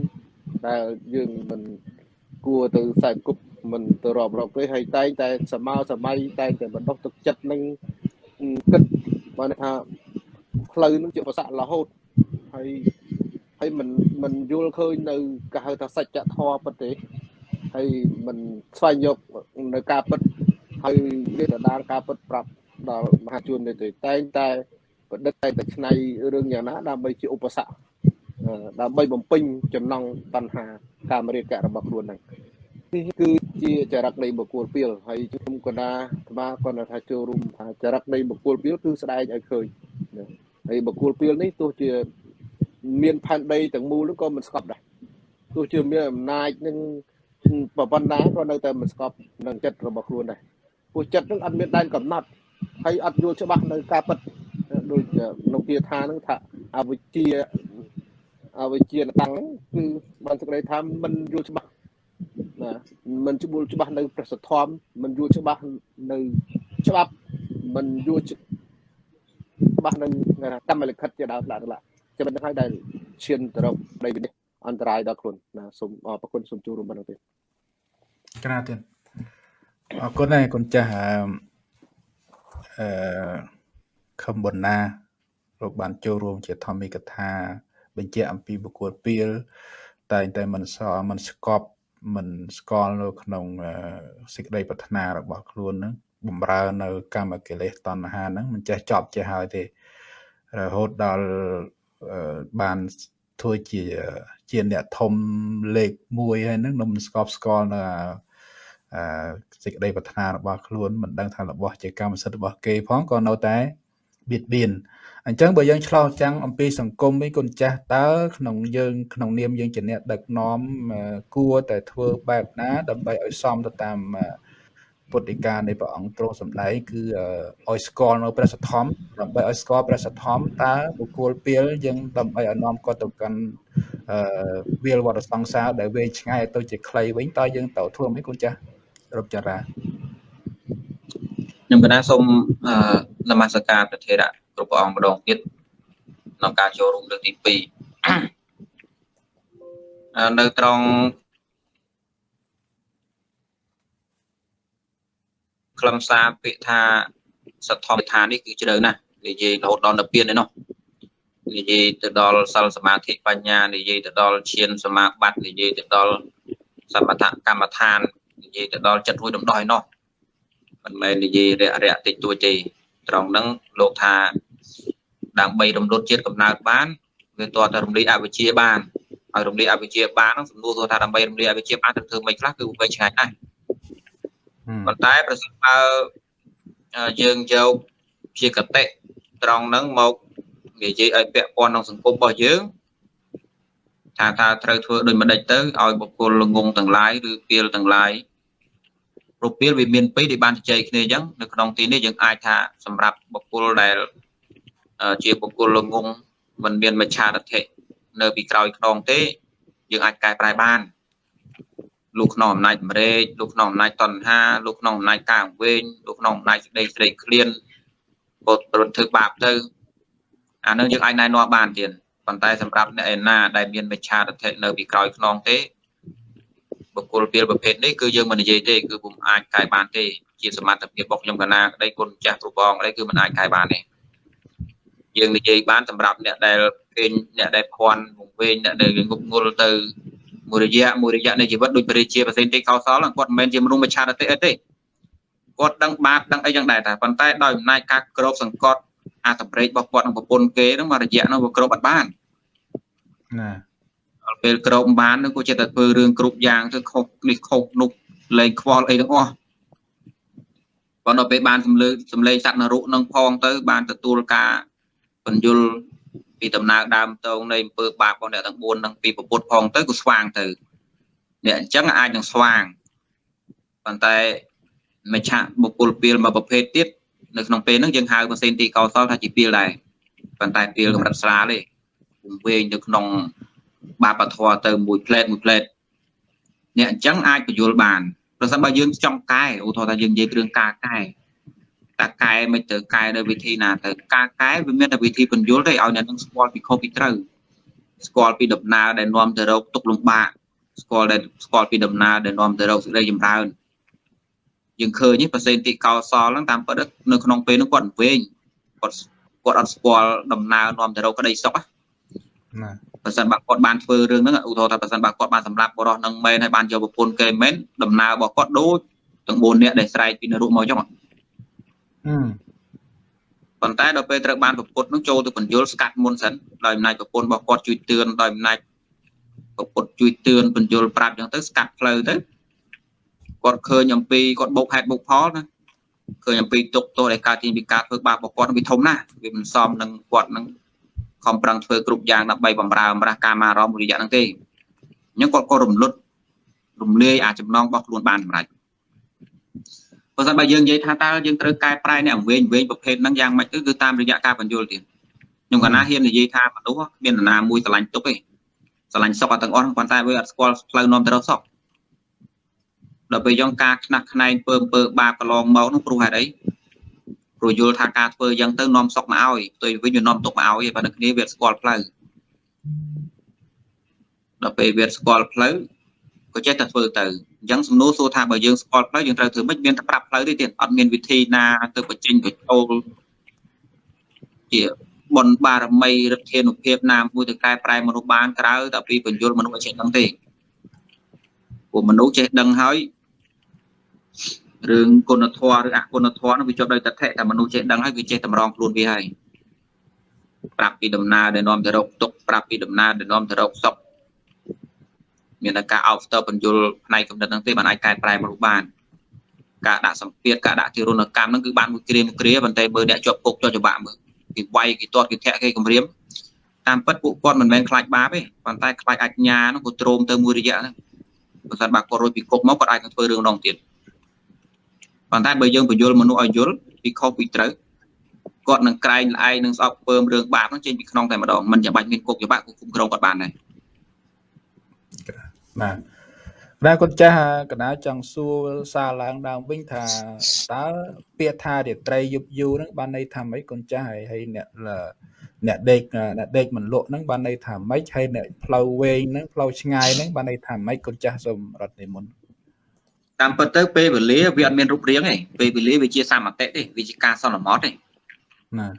S3: ដែលយើងមិនគួរទៅខ្សែគប់មិនទៅរាប់រកទេហើយតែងតែសម័យសម័យតែងតែបណ្ដោះទឹកចិត្តនឹងគិតបានថាផ្លូវនឹងជាប្រសារហូតហើយហើយមិនមិនយល់ឃើញនៅគេហៅថាសច្ចធម៌ពិតទេ ហើយមិនស្វែងយកនៅការពិតហើយវាដដាលការពិតប្រាប់ដល់មហាជននេះទេតែងតែប្រឌិតតែតែឆ្នៃរឿងយ៉ាងណាដើម្បីជាឧបសគ្គដើម្បីបំពេញចំណងតណ្ហាកាមរាគៈរបស់ខ្លួនហ្នឹងនេះគឺជាចរិតនៃបុគ្គលពីលហើយខ្ញុំកណាអាត្មាគាត់ថាចូលរួមថាចរិតនៃបុគ្គលពីលគឺស្ដែងឲ្យឃើញហើយបុគ្គលពីលនេះទោះជាមានផែនដីទាំងមូលនោះក៏មិនស្កប់ដែរទោះជាមានអំណាចនឹង ប៉ុណ្ណាក៏នៅតែមិនស្កប់នឹងចិត្តរបស់ខ្លួនដែរព្រោះចិត្តនឹងអត់មានដែនកំណត់ហើយអត់យល់ច្បាស់នៅការពិតដូចក្នុងគាថានឹងថាអវិជ្ជាអវិជ្ជាតាំងហ្នឹងគឺបានសេចក្តីថាមិនយល់ច្បាស់ណាមិនជួលច្បាស់នៅប្រសិទ្ធធម៌មិនយល់ច្បាស់នៅច្បាប់មិនយល់ច្បាស់នៅកម្មលិខិតជាដើមឡាឡាចំណុចហើយដែលឈានទៅរកដីវិនិច្ឆ័យ អន្តរាយដល់ខ្លួនណាសូមអរគុណសូមជួបរួមបន្តទៀត
S2: ក្រាទៀតអរគុណហើយគុណចាស់អឺខំបណ្ណាលោកបានចូលរួមជាធម្មិកថា បញ្ជាក់អំពីបុគ្គលពីលតែតែមិនសមិនស្កប់មិនស្គាល់នៅក្នុងសេចក្តីប្រាថ្នារបស់ខ្លួនហ្នឹងបំរើនៅកម្មកិលេសតណ្ហាហ្នឹងមិនចេះចប់ចេះហើយទេរហូតដល់បាន ធ្វើជាជាអ្នកធំលេខ1ហើយហ្នឹងនំស្កប់ស្គាល់នៅអឺសេចក្តីប្រាថ្នារបស់ខ្លួនមិនដឹងថារបស់ជាកម្មសិទ្ធិរបស់គេផងក៏នៅតែបៀតបៀនអញ្ចឹងបើយើងឆ្លោះចាំងអំពីសង្គមវិញគុណចាស់តើក្នុងយើងក្នុងនាមយើងជាអ្នកដឹកនាំគួរតែធ្វើបែបណាដើម្បីឲ្យសមទៅតាម ពុទ្ធិកានៃព្រះអង្គទ្រង់សម្ដែងគឺឲ្យស្គាល់នៅព្រះសទ្ធំដើម្បីឲ្យស្គាល់ព្រះសទ្ធំតើបុគ្គលពីលយើងដើម្បីឲ្យនាំគាត់ទៅកាន់អឺវាលវត្តសង្សារដែលវែងឆ្ងាយទៅជាខ្លីវិញតើយើងត្រូវធ្វើមិនគុណចាស់រកចារា
S1: ខ្ញុំកណាសូមនមស្ការព្រះធេរៈគ្រប់ព្រះអង្គម្ដងទៀតក្នុងការចូលរួមលើកទី2នៅត្រង់ ខ្លឹមសារពាក្យថាសទ្ធម្មឋាននេះគឺជ្រៅណាស់និយាយរហូតដល់នៅពៀនឯណោះនិយាយទៅដល់សិលសមាធិបញ្ញានិយាយទៅដល់ឈានសមាបត្តិនិយាយទៅដល់សមថកម្មដ្ឋាននិយាយទៅដល់ចិត្តរួចដំដោះឯណោះមិនមែននិយាយរយៈរយៈតិចតួចទេត្រង់ហ្នឹងលោកថាដើម្បីរំលត់ជាតិកំណើតបានវាតើតែរំលាយអវិជ្ជាបានឲ្យរំលាយអវិជ្ជាបានហ្នឹងសំណួរថាដើម្បីរំលាយអវិជ្ជាបានត្រូវធ្វើម៉េចខ្លះគឺវែងឆ្ងាយណាស់ ប៉ុន្តែប្រសិនបើយើងយកជាកតិត្រង់ហ្នឹងមកនិយាយឲ្យពាក់ព័ន្ធក្នុងសង្គមរបស់យើងថាថាត្រូវធ្វើដូចម្ដេចទៅឲ្យបុគ្គលល្ងងទាំងឡាយឬពៀលទាំងឡាយរូបពៀលវាមានពីរដែលបានជជែកគ្នាអញ្ចឹងនៅក្នុងទីនេះយើងអាចថាសម្រាប់បុគ្គលដែលជាបុគ្គលល្ងងមិនមានមច្ឆារថិនៅពីក្រោយខ្នងទេយើងអាចកែប្រែបាន លោកក្នុងអំណាចម្រេចលោកក្នុងអំណាចតណ្ហាលោកក្នុងអំណាចការវែងលោកក្នុងអំណាចសេចក្តីស្រេកឃ្លានក៏ប្រត់ធ្វើបាបទៅអានឹងយើងអាចណែនាំបានទៀតប៉ុន្តែសម្រាប់អ្នកឯណាដែលមានមិច្ឆាទិដ្ឋិនៅពីក្រោយខ្នងទេបុគ្គលពីលប្រភេទនេះគឺយើងមិននិយាយទេគឺពុំអាចកែបានទេជាសមត្ថភាពរបស់ខ្ញុំកណាក្តីគុណចាស់គ្រប់បងអីគឺមិនអាចកែបានទេយើងនិយាយបានសម្រាប់អ្នកដែលគេអ្នកដែលភ័ន្តវង្វេងអ្នកដែលងប់ងល់ទៅ មួយរយៈមួយរយៈនៃជីវិតដូចព្រះរាជាប្រសិទ្ធិកោសលគាត់មិនមែនជាមនុស្សមច្ឆាទិដ្ឋិអីទេគាត់ដឹងបាបដឹងអីយ៉ាងដែរតែប៉ុន្តែដោយអំណាចការក្របសង្កត់អាតម្រេចរបស់គាត់នឹងប្រពន្ធគេហ្នឹងមករយៈហ្នឹងវាក្របអត់បានណាដល់ពេលក្របបានហ្នឹងក៏ចិត្តតែធ្វើរឿងគ្រប់យ៉ាងទៅខុសនេះខុសនោះលែងខ្វល់អីទាំងអស់ប៉ុន្តែពេលបានសម្លើសម្លេងសត្វនរុនឹងផងទៅបានទទួលការបញ្យល ពីដំណើរដើមតងនៃអំពើបាបរបស់អ្នកទាំង4នឹងពីពុទ្ធផងទៅក៏ស្វាងទៅអ្នកអញ្ចឹងអាចនឹងស្វាងប៉ុន្តែមច្ឆបុគ្គលពីលមួយប្រភេទទៀតនៅក្នុងពេលហ្នឹងយើងហៅម៉ាស៊ីនទីកោសលថាជាពីលដែរប៉ុន្តែពីលកម្រិតស្រាលទេវែងនៅក្នុងបាបធម៌ទៅមួយផ្លែតមួយផ្លែតអ្នកអញ្ចឹងអាចបញ្យល់បានប្រសិនបើយើងចង់កែឧទាហរណ៍ថាយើងនិយាយគ្រឿងការកែ តើកែមិនទៅកែដោយវិធីណាទៅការកែវាមានតែវិធីបញ្យលទេឲ្យអ្នកនឹងស្គាល់ពីខុសពីត្រូវស្គាល់ពីដំណើរដែលនាំទៅរកទុកលំបាកស្គាល់ដែលស្គាល់ពីដំណើរដែលនាំទៅរកសេចក្តីចម្រើនយើងឃើញប្រសិទ្ធិកោសលហ្នឹងតាមពិតនៅក្នុងពេលនោះគាត់វែងគាត់គាត់អត់ស្គាល់ដំណើរនាំទៅរកក្តីសុខណាបើសិនបើគាត់បានធ្វើរឿងហ្នឹងឧទាហរណ៍ថាបើសិនបើគាត់បានសម្រាប់បរិសនឹងមែនហើយបានយកប្រពន្ធគេមែនដំណើររបស់គាត់ដូចទាំង4នាក់ដែលស្រែកពីនរកមកចុះ ប៉ុន្តែដល់ពេលត្រូវបានប្រពុតនឹងចូលទៅបញ្យលស្កាត់មុនសិនដោយអំណាចប្រពន្ធរបស់គាត់ជួយទឿនដោយអំណាចប្រពុតជួយទឿនបញ្យលប្រាប់អញ្ចឹងទៅស្កាត់ផ្លូវទៅគាត់ឃើញអំពីគាត់បោកហេតុបោកផលណាឃើញអំពីទុកទោសដែលកើតចេញពីការធ្វើបាបរបស់គាត់វាធំណាស់វាមិនសមនឹងគាត់នឹងខំប្រឹងធ្វើគ្រប់យ៉ាងដើម្បីបំរើបំរាស់ការមករំរយៈហ្នឹងទេអញ្ចឹងគាត់ក៏រំលត់រំលាយអាចំណងរបស់ខ្លួនបានសម្រេច បើសិនបើយើងនិយាយថាតើយើងត្រូវកែប្រែអ្នកវែងវែងប្រភេទហ្នឹងយ៉ាងម៉េចទៅគឺតាមរយៈការបញ្យល់ទៀតខ្ញុំកណាហ៊ាននិយាយថាមនុស្សមាននរណាមួយឆ្លាញ់ទុកទេឆ្លាញ់សុកទាំងអស់ប៉ុន្តែវាអត់ស្គាល់ផ្លូវនាំទៅរកសុកដល់ពេលយើងការខ្នះខ្នែងពើពើបាបកន្លងមកនោះព្រោះហេតុអីព្រោះយល់ថាការធ្វើយ៉ាងទៅនាំសុកមកឲ្យផ្ទុយវិញវានាំទុកមកឲ្យបើនៅគ្នាវាស្គាល់ផ្លូវដល់ពេលវាស្គាល់ផ្លូវក៏ចេះតែធ្វើទៅ អញ្ចឹងសំណួរសួរថាបើយើងស្គាល់ផ្លូវយើងត្រូវធ្វើម៉េចមានតែប្រាប់ផ្លូវទេទៀតអត់មានវិធីណាទៅបញ្ចេញបញ្ចូលជាបុណ្យបារមីឫទ្ធានុភាពណាមួយទៅកែប្រែមនុស្សបានក្រៅតែពីបញ្យលមនុស្សឲ្យចេះដឹងទេពួកមនុស្សចេះដឹងហើយរឿងគុណធម៌ឬអគុណធម៌នោះវាជាប់ដោយតថៈតែមនុស្សចេះដឹងហើយវាចេះតម្រង់ខ្លួនវាហើយប្រាប់ពីដំណើរដែលនាំទៅរកទុកប្រាប់ពីដំណើរដែលនាំទៅរកសុខ មានតែការអោបស្ទើបញ្យលផ្នែកកំណត់ហ្នឹងទេបានអាចកែប្រែមនុស្សបានការដាក់សម្ពាធការដាក់ជារនកម្មហ្នឹងគឺបានមួយគ្រាមួយគ្រាប៉ុន្តែបើអ្នកជាប់គុកជាប់ច្បាប់មើលគេវាយគេទាត់គេធាក់គេគម្រាមតាមពិតពួកគាត់មិនមែនខ្លាចបាបទេប៉ុន្តែខ្លាចអញ្ញាហ្នឹងក៏ទ្រោមទៅមួយរយៈហ្នឹងបើសិនបើគាត់រួចពីគុកមកគាត់អាចនឹងធ្វើរឿងដងទៀតប៉ុន្តែបើយើងបញ្យលមនុស្សឲ្យយល់ពីខុសពីត្រូវគាត់នឹងក្រែងល្អឯងនឹងស្អប់ពើមរឿងបាបហ្នឹងចេញពីក្នុងតែម្ដងមិនចាំបាច់មានគុកច្បាប់គុំក្រុងគាត់បានដែរ
S2: បាទតែគាត់ចាស់កណាចង់សួរសារឡើងដើមវិញថាតើពាក្យថារាត្រីយប់យូរហ្នឹងបានន័យថាម៉េចកូនចាស់ហើយហើយអ្នកអ្នកដេកអ្នកដេកមិនលក់ហ្នឹងបានន័យថាម៉េចហើយអ្នកផ្លូវវែងហ្នឹងផ្លូវឆ្ងាយហ្នឹងបានន័យថាម៉េចកូនចាស់សូមរត់និមន្ត
S1: តាមពិតទៅពេលវេលាវាអត់មានរូបរាងទេពេលវេលាវាជាសមតិទេវាជាការសន្មត់ទេ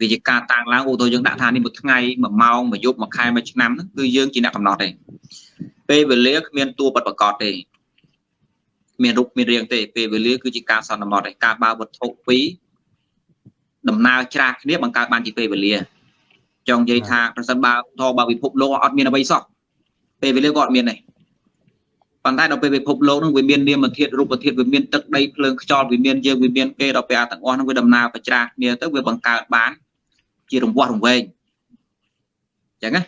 S1: វាជាការតាំងឡើងឧទាហរណ៍យើងដាក់ថានេះមួយថ្ងៃមួយម៉ោងមួយយប់មួយខែមួយឆ្នាំហ្នឹងគឺយើងជាអ្នកកំណត់ទេ ពេលវេលាគ្មានតួបិទប្រកបទេមានរូបមានរាងទេពេលវេលាគឺជាការសន្មត់ទេការបើវត្ថុពីរដំណើរច្រាស់គ្នាបង្កើតបានជាពេលវេលាចង់និយាយថាប្រសិនបើធម៌បើពិភពលោកអត់មានអ្វីសោះពេលវេលាក៏អត់មានដែរប៉ុន្តែដល់ពេលពិភពលោកនឹងវាមាននាមធាតុរូបធាតុវាមានទឹកដីភ្លើងខ្យល់វាមានយើងវាមានគេដល់ពេលអាទាំងអស់នឹងវាដំណើរប្រច្រាស់គ្នាទៅវាបង្កើតបានជារង្វាស់រង្វែងអញ្ចឹងណា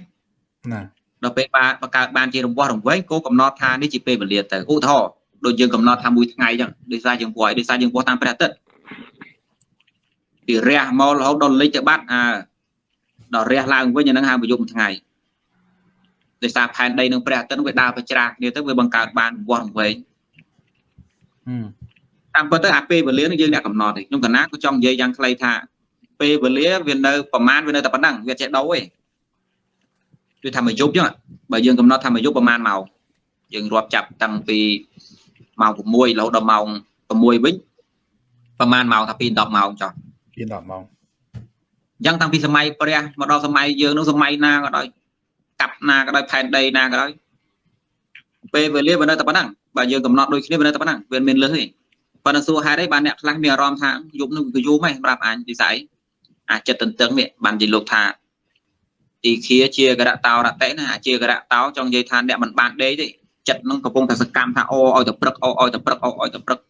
S1: ណា ដល់ពេលបានបង្កើតបានជារង្វាស់រង្វែងគោកំណត់ថានេះជាពេលវេលាទៅឧទាហរណ៍ដូចយើងកំណត់ថាមួយថ្ងៃអញ្ចឹងដោយសារយើងវាយដោយសារយើងវាស់តាមព្រះអាទិត្យពីរះមករហូតដល់លិចទៅបាត់អាដល់រះឡើងវិញអាហ្នឹងហៅប្រយុទ្ធមួយថ្ងៃដោយសារផែនដីនឹងព្រះអាទិត្យវាដើរប្រច្រាស់គ្នាទៅវាបង្កើតបានវាស់រង្វែងតាមពិតទៅអាពេលវេលានឹងយើងអ្នកកំណត់ទេខ្ញុំកណាក៏ចង់និយាយយ៉ាងខ្លីថាពេលវេលាវានៅប្រមាណវានៅតែប៉ុណ្ណឹងវាចេះដូរទេ គឺថាមួយយប់ចឹងបើយើងកំណត់ថាមួយយប់ប្រហែលម៉ោងយើងរាប់ចាប់តាំងពីម៉ោង6រហូតដល់ម៉ោង6វិញប្រហែលម៉ោងថាពី10ម៉ោងចុះ
S2: ពី10ម៉ោង
S1: អញ្ចឹងតាំងពីសម័យព្រះមកដល់សម័យយើងនោះសម័យណាក៏ដោយកាប់ណាក៏ដោយផែនដីណាក៏ដោយពេលវេលាវានៅតែប៉ុណ្ណឹងបើយើងកំណត់ដូចគ្នាវានៅតែប៉ុណ្ណឹងវាមានលើសទេប៉ុន្តែសួរហេតុអីបានអ្នកខ្លះមានអារម្មណ៍ថាយប់នោះគឺយូរមែនសម្រាប់អញពិស័យអាចចិត្តតន្ទឹងនេះបាននិយាយលោកថា ទីឃាជាករតោរតិណាជាករតោចង់និយាយថាអ្នកមិនបានដេកទេចិត្តនឹងកំពុងតែសកម្មថាអូឲ្យទៅព្រឹកអូឲ្យទៅព្រឹកអូឲ្យទៅព្រឹក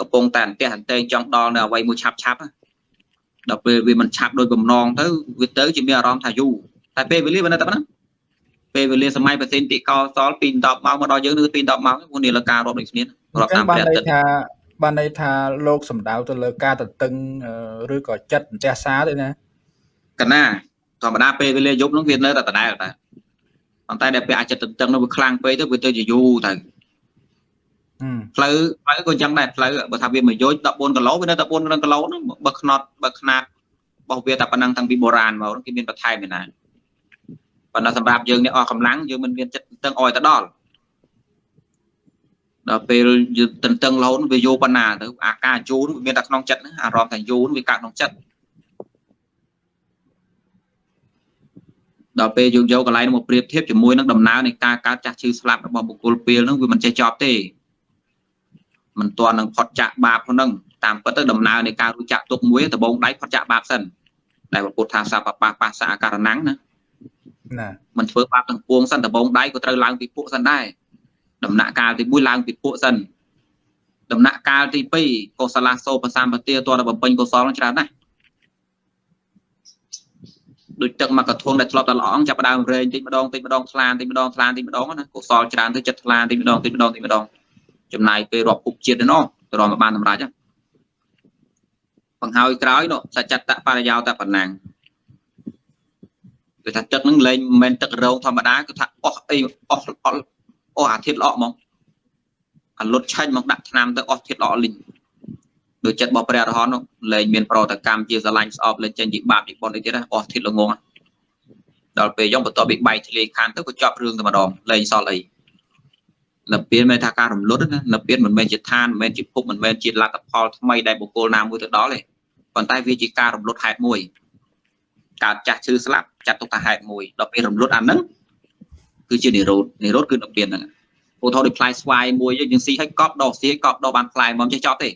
S1: កំពុងតែអន្ទះអន្ទែងចង់ដល់នៅអ្វីមួយឆាប់ឆាប់ដល់ពេលវាមិនឆាប់ដោយបំណងទៅវាទៅជាមានអារម្មណ៍ថាយូរតែពេលវេលាវានៅតែប៉ុណ្ណឹងពេលវេលាសម័យប្រសិនតិកោសលពី10ម៉ោងមកដល់យើងនឹងពី10ម៉ោងពួកនាឡិការាប់ដូចគ្នារាប់តាម
S2: ព្រះអាទិត្យថាបានន័យថាលោកសំដៅទៅលើការតតឹងឬក៏ចិត្តអន្ទះសារទេណា
S1: កណា ធម្មតាពេលវេលាយប់នោះវានៅតែដដែលតែប៉ុន្តែដែលពេលអាចចិត្តតឹងនោះវាខ្លាំងពេកទៅវាទៅជាយូរទៅផ្លូវផ្លូវក៏អញ្ចឹងដែរផ្លូវបើថាវាមួយយោជ14គីឡូវានៅតែ4គីឡូហ្នឹងបើខ្នត់បើខ្នាតរបស់វាតែប៉ុណ្ណឹងតាំងពីបុរាណមកគេមានបន្ថែមឯណាប៉ុន្តែសម្រាប់យើងនេះអស់កម្លាំងយើងមិនមានចិត្តតឹងអោយទៅដល់ដល់ពេលយើងតឹងតឹងរហូតវាយោប៉ុណ្ណាទៅអាការយូនវាមានតែក្នុងចិត្តអារម្មណ៍ថាយូនវាកើតក្នុងចិត្ត ដល់ពេលយើងយកកន្លែងមកប្រៀបធៀបជាមួយនឹងដំណើរនៃការកើតចាស់ឈឺស្លាប់របស់បុគ្គលពេលហ្នឹងវាមិនចេះចប់ទេមិនទាន់នឹងផុតចាក់បាបហ្នឹងតាមពិតទៅដំណើរនៃការរួចចាក់ទុកមួយដបងដៃផុតចាក់បាបសិនដែលពុទ្ធថាសពបាបាសាការណੰណាណាមិនធ្វើបាបទាំងពួងសិនដបងដៃក៏ត្រូវឡើងពីពួកសិនដែរដំណាក់កាលទី1ឡើងពីពួកសិនដំណាក់កាលទី2កុសលាសោប្រសម្បទាតរបំពេញកុសលច្រើនណាស់ ដូចទឹកមកកធួងដែលធ្លាប់តែល្អអង្គចាប់ដើមរែងតិចម្ដងតិចម្ដងថ្លាតិចម្ដងថ្លាតិម្ដងណាកុសលច្រើនទៅចិត្តថ្លាតិម្ដងតិម្ដងតិម្ដងចំណាយពេលរាប់ភពជាតិនោះទៅរកមកបានសម្រេចបង្ហើយក្រោយនោះសច្ចតបរិយោតប៉ុណ្ណាគឺថាទឹកនឹងលែងមិនមែនទឹករងធម្មតាគឺថាអស់អីអស់អស់អស់អាធាតល្អហ្មងអាលុតឆាញ់មកដាក់ឆ្នាំទៅអស់ធាតល្អលីង ដូចចិត្តរបស់ព្រះអរហន្តនោះលែងមានប្រតកម្មជាស្រឡាញ់ស្អប់លែងចេញជាបាបជាបុណ្យអីទៀតណាអស់ធាតល្ងងដល់ពេលយើងបន្ទាប់ពីបែកធ្លាយខានទៅក៏ចប់រឿងតែម្ដងលែងសល់អីនៅពៀនមានថាការរំលត់ណានៅពៀនមិនមែនជាឋានមិនមែនជាភពមិនមែនជាលទ្ធផលថ្មីដែលបុគ្គលណាមួយទៅដល់ទេប៉ុន្តែវាជាការរំលត់ហេតុមួយកើតចាស់ឈឺស្លាប់ចាត់ទុកថាហេតុមួយដល់ពេលរំលត់អាហ្នឹងគឺជានិរោធនិរោធគឺនៅពៀនហ្នឹងឧទាហរណ៍ដូចផ្លែស្វាយមួយយើងស៊ីឲ្យកប់ដោះស៊ីឲ្យកប់ដោះបានផ្លែមកចេះចប់ទេ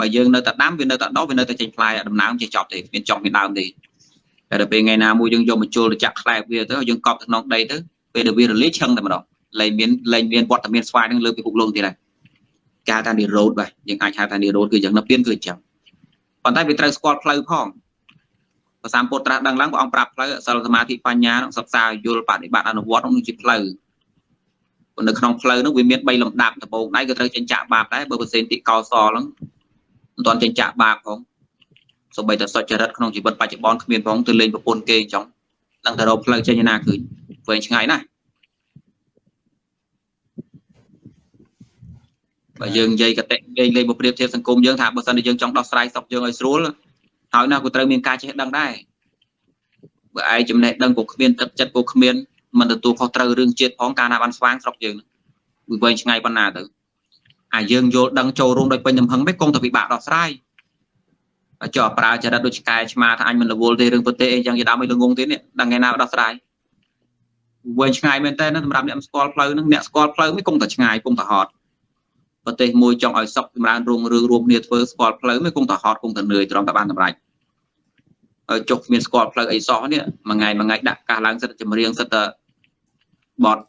S1: បើយើងនៅតែដាំវានៅតែដោះវានៅតែចេញផ្លែដំណាំចេះចប់ទេមានចប់មានដើមទេតែដល់ពេលថ្ងៃណាមួយយើងយកមកជុលទៅចាក់ខ្លែបវាទៅយើងកប់ទៅក្នុងដីទៅពេលដែលវារលាយឆឹងតែម្ដងលែងមានលែងមានវត្តមានស្វាយនឹងលើពិភពលោកទៀតហើយគេហៅថានិរោធបាទយើងអាចហៅថានិរោធគឺយ៉ាងនៅពៀនគឺអញ្ចឹងប៉ុន្តែវាត្រូវស្គាល់ផ្លូវផងព្រះសម្ពុទ្ធត្រាស់ដឹងឡើងព្រះអង្គប្រាប់ផ្លូវសិលសមាធិបញ្ញានឹងសិក្សាយល់បដិបត្តិអនុវត្តនោះជាផ្លូវនៅក្នុងផ្លូវនោះវាមាន3លំដាប់ដំបូងដៃក៏ត្រូវចិញ្ចាក់បាបដែរបើប្រសិនទីកោសលហ្នឹង មិនទាន់ចិញ្ចាក់បាបផងសូម្បីតែសុចរិតក្នុងជីវិតបច្ចុប្បន្នគ្មានផងទៅលេងប្រពន្ធគេអញ្ចឹងដឹងតែរកផ្លូវចេញណាឃើញវែងឆ្ងាយណាស់បើយើងនិយាយកតិលេងលេងមកប្រៀបធៀបសង្គមយើងថាបើសិនជាយើងចង់ដោះស្រាយសពយើងឲ្យស្រួលហើយណាក៏ត្រូវមានការចេះដឹងដែរបើឯងចំណេះដឹងក៏គ្មានទឹកចិត្តក៏គ្មានមិនទទួលខុសត្រូវរឿងជាតិផងកាលណាបានស្វាងស្រុកយើងវាវែងឆ្ងាយប៉ុណ្ណាទៅ អាយើងយល់ដឹងចូលរួមដោយពេញទំហឹងមិនគង់តែពិបាកដោះស្រាយចុះប្រើចរិតដូចឆ្កែឆ្មាថាអញមិនរវល់ទេរឿងប្រទេសអីចឹងជាដើមឲ្យល្ងងទេនេះដឹងថ្ងៃណាដោះស្រាយវែងឆ្ងាយមែនតើសម្រាប់អ្នកស្គាល់ផ្លូវហ្នឹងអ្នកស្គាល់ផ្លូវមិនគង់តែឆ្ងាយគង់តែហត់ប្រទេសមួយចង់ឲ្យសុខចម្រើនរុងរឿងរួមគ្នាធ្វើស្គាល់ផ្លូវមិនគង់តែហត់គង់តែនឿយត្រង់តែបានសម្រេចចុះគ្មានស្គាល់ផ្លូវអីសោះនេះមួយថ្ងៃមួយថ្ងៃដាក់កាសឡើងសិតចម្រៀងសិតតែបត់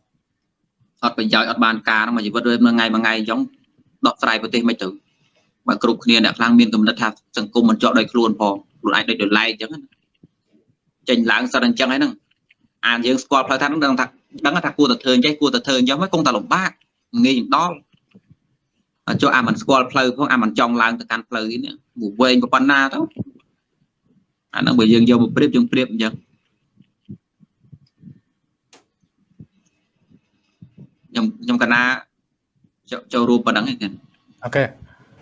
S1: អត់ប្រយោជន៍អត់បានការហ្នឹងមួយជីវិតមួយថ្ងៃមួយថ្ងៃអញ្ចឹង ដោះស្រាយប្រទេសមិនទៅបើគ្រប់គ្នាអ្នកខ្លាំងមានគំនិតថាសង្គមមិនជាប់ដោយខ្លួនផងខ្លួនឯងដូចដោយឡែកអញ្ចឹងចេញឡើងសិតអញ្ចឹងហ្នឹងអានយើងស្គាល់ផ្លូវថាដឹងថាដឹងថាគួរតែធ្វើអញ្ចឹងគួរតែធ្វើអញ្ចឹងមកគង់តែលំបាកងាយដល់ចុះអាមិនស្គាល់ផ្លូវផងអាមិនចង់ឡើងទៅកាន់ផ្លូវនេះវែងប៉ុណ្ណាទៅអាហ្នឹងបើយើងយកមកប្រៀបយើងប្រៀបអញ្ចឹងខ្ញុំខ្ញុំកណា ចូលរួមប៉ុណ្ណឹងឯង
S2: អូខេ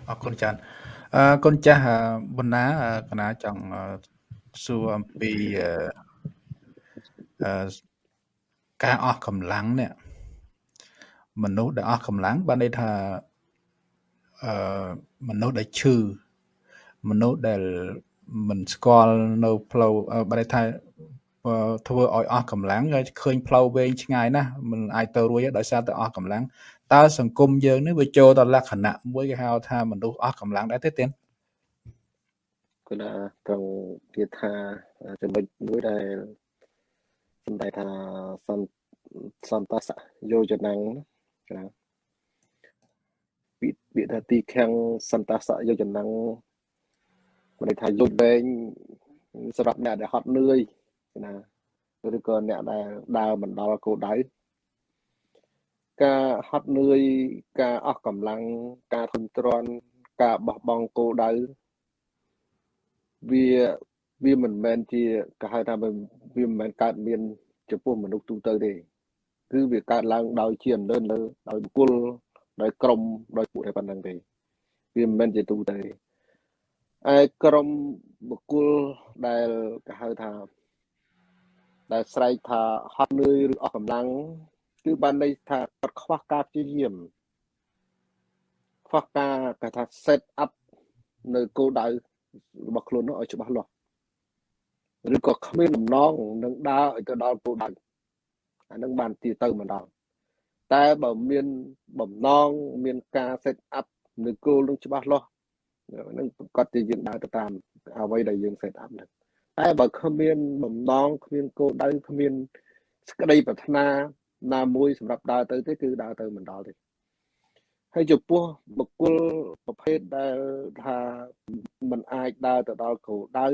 S2: អរគុណចានអឺគុណចាស់បណ្ណាកណាចង់សួរអំពីអឺការអស់កម្លាំងនេះមនុស្សដែលអស់កម្លាំងបានន័យថាអឺមនុស្សដែលឈឺមនុស្សដែលមិនស្គាល់នៅផ្លូវបានន័យថាធ្វើឲ្យអស់កម្លាំងហើយឃើញផ្លូវវែងឆ្ងាយណាស់មិនអាចទៅរួចដោយសារតែអស់កម្លាំង តើសង្គមយើងនេះវាចូលដល់លក្ខណៈមួយគេហៅថាមនុស្សអស់កម្លាំងដែរទេទៀន
S3: គឺថាត្រង់គេថាចំណុចមួយដែលសំដែងថាសន្សន្តសយោចនាងណាពាក្យពាក្យថាទីខាំងសន្តសយោចនាងមានន័យថាយល់វែងសម្រាប់អ្នកដែលហត់នឿយណាឬក៏អ្នកដែលដើរមិនដល់គោលដៅ ការហត់នឿយការអស់កម្លាំងការធុញទ្រាន់ការបោះបង់គោលដៅវាវាមិនមែនជាគេហៅថាវាមិនមែនកើតមានចំពោះមនុស្សទូទៅទេគឺវាកើតឡើងដោយជាអន្លើនលើដោយបុគ្គលដោយក្រុមដោយពួកតែប៉ុណ្្នឹងទេវាមិនមែនជាទូទៅឯក្រុមបុគ្គលដែលគេហៅថាដែលស្រែកថាហត់នឿយឬអស់កម្លាំង គឺបានន័យថាគាត់ខ្វះការព្យាយាមខ្វះការគេថា set up នៅគោលដៅរបស់ខ្លួននោះឲ្យច្បាស់លាស់ឬក៏គ្មានដំណងនឹងដើរឲ្យទៅដល់គោលដៅអានឹងបានទីទៅមិនដល់តែបើមានបំណងមានការ set up នៅគោលនឹងច្បាស់លាស់នឹងគាត់ជាយើងដើរទៅតាមអ្វីដែលយើង set up ហ្នឹងតែបើគ្មានបំណងគ្មានគោលដៅគ្មាន សក្តីប្រាថ្នា ណាមួយសម្រាប់ដើរទៅទេគឺដើរទៅមិនដល់ទេហើយចំពោះបុគ្គលប្រភេទដែលថាมันអាចដើរទៅដល់គោលដៅ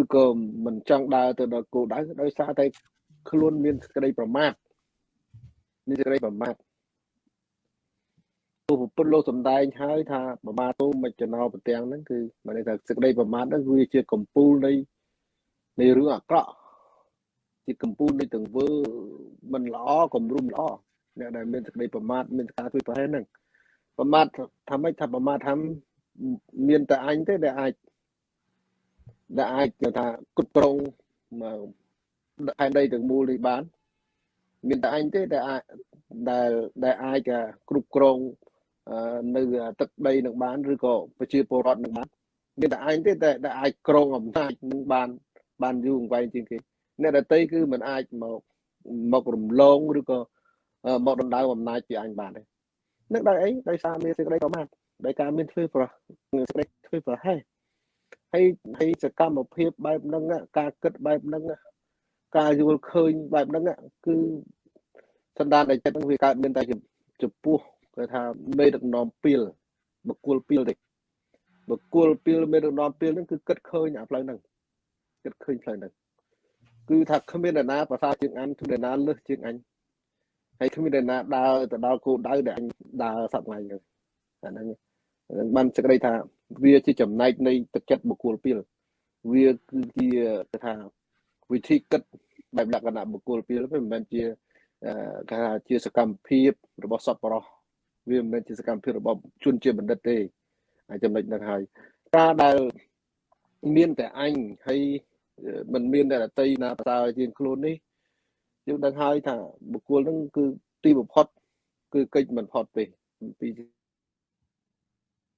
S3: ឬក៏មិនចង់ដើរទៅដល់គោលដៅដោយសារតែខ្លួនមានសក្តីប្រមាថមានសក្តីប្រមាថពុទ្ធពុទ្ធលោកសំដែងហើយថាប្រមាទទូមិនចំណោប្រទាំងហ្នឹងគឺមានន័យថាសក្តីប្រមាទហ្នឹងវាជាកំពូលនៃនៃរឿងអាក្រក់ ជាកំពូលនៃទង្វើមិនល្អគំរុំល្អអ្នកដែលមានសក្តីប្រមាទមានការធ្វើប្រហែលហ្នឹងប្រមាទថាម៉េចថាប្រមាទថាមានតែអញទេដែលអាចដែលអាចថាគុតប្រងមកផែនដីទាំងមូលនេះបាន មានតែអញទេដែលអាចដែលដែលអាចគ្រប់គ្រងនៅទឹកដីនឹងបានឬក៏ប្រជាពលរដ្ឋនឹងបានមានតែអញទេតែដែលអាចក្រងអំណាចនឹងបានបានយូរអង្វែងជាងគេ អ្នកដតីគឺមិនអាចមកមករំលងឬក៏មកដណ្ដើមអំណាចពីអញបានទេនឹងដោយអីដោយសារមានសេចក្តីប្រមាថដោយការមានធ្វើប្រសេចក្តីធ្វើប្រហែសហើយហើយសកម្មភាពបែបហ្នឹងការគិតបែបហ្នឹងការយល់ឃើញបែបហ្នឹងគឺសន្តានដែលចិត្តហ្នឹងវាកើតមានតែចំពោះគេថាមេដឹកនាំពីលបកគលពីលទេបកគលពីលមេដឹកនាំពីលហ្នឹងគឺគិតឃើញអាផ្លូវហ្នឹងគិតឃើញផ្លូវហ្នឹង គឺថាគ្មាននរណាប្រសើរជាងអញគ្មាននរណាលើសជាងអញហើយគ្មាននរណាដើរទៅដល់គោលដៅដែលអញដើរសប្តាហ៍ហ្នឹងអាហ្នឹងបានសេចក្តីថាវាជាចំណែកនៃទឹកចិត្តបុគ្គលពីលវាគឺជាគេថាវិធីគិតបែបលក្ខណៈបុគ្គលពីលវាមិនមែនជាគេថាជាសកម្មភាពរបស់សពរោះវាមិនមែនជាសកម្មភាពរបស់ជនជាបណ្ឌិតទេចំណុចហ្នឹងហើយការដែលមានតែអញហើយ មិនមានតែរតីណាប្រសើរជាងខ្លួននេះយើងដឹងហើយថាបុគ្គលហ្នឹងគឺទីបំផុត គឺកិច្ចមិនផុតទេពី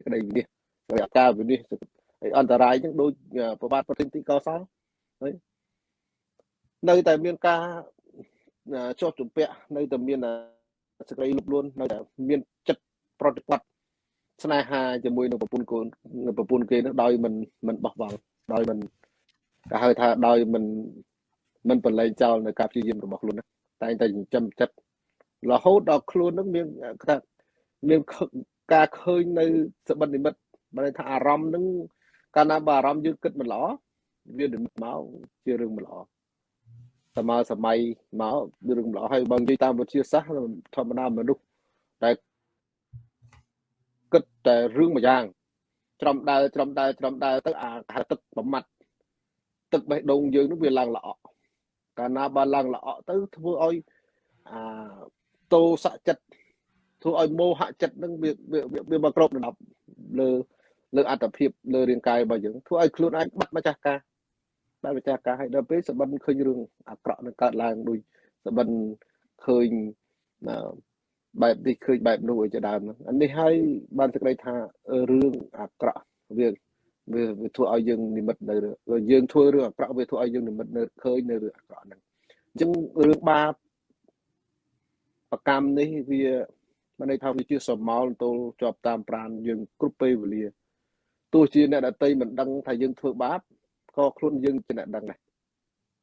S3: ក្តីវិនិច្ឆ័យហើយអាការវិនិច្ឆ័យហើយអន្តរាយហ្នឹងដូចប្របាទប្រតិទីកសលហើយនៅតែមានការចោះជំពាក់នៅតែមានសេចក្តីលុបលួននៅតែមានចិត្តប្រតិបត្តិស្នេហាជាមួយនឹងប្រពន្ធកូនប្រពន្ធគេនឹងដោយមិនមិនបោះបង់ដោយមិន គេហៅថាដោយមិនមិនបលែងចោលនៅការព្យាយាមរបស់ខ្លួនតែងតែចិញ្ចឹមចិត្តរហូតដល់ខ្លួននឹងមានថាមានការឃើញនៅសបិននិមិត្តបើថាអារម្មណ៍នឹងកាលណាបើអារម្មណ៍យើងគិតមិនល្អវានិមិត្តមកជារឿងមិនល្អសម័យសម័យមកវារឿងមិនល្អហើយបើនិយាយតាមវិទ្យាសាស្ត្រធម្មតាមនុស្សតែគិតតែរឿងមួយយ៉ាងច្រំដើច្រំដើច្រំដើទៅអាហៅទឹកប្រមាត់ ទឹកបេះដូងយើងនោះវាឡើងល្អក់កាលណាបើឡើងល្អក់ទៅធ្វើឲ្យអាតោសៈចិត្តធ្វើឲ្យមោហៈចិត្តនឹងវាវាមកគ្រប់ដណ្ដប់លើលើអត្តភាពលើរាងកាយរបស់យើងធ្វើឲ្យខ្លួនឯងបាត់ម្ចាស់ការបាត់ម្ចាស់ការហើយដល់ពេលសបិនឃើញរឿងអាក្រក់នឹងកើតឡើងដូចសបិនឃើញបែបនេះឃើញបែបនោះឲ្យជាដើមហ្នឹងអានេះហើយបានសេចក្តីថារឿងអាក្រក់វា វាវាធ្វើឲ្យយើងនិមិត្តនៅយើងធ្វើរឿងអាក្រក់វាធ្វើឲ្យយើងនិមិត្តនៅឃើញនៅរឿងអាក្រក់ហ្នឹងអញ្ចឹងរឿងបាបប្រកម្មនេះវាមានន័យថាវាជាសមោលទល់ជាប់តាមប្រានយើងគ្រប់ពេលវេលាទោះជាអ្នកដតីមិនដឹងថាយើងធ្វើបាបក៏ខ្លួនយើងជាអ្នកដឹងដែរ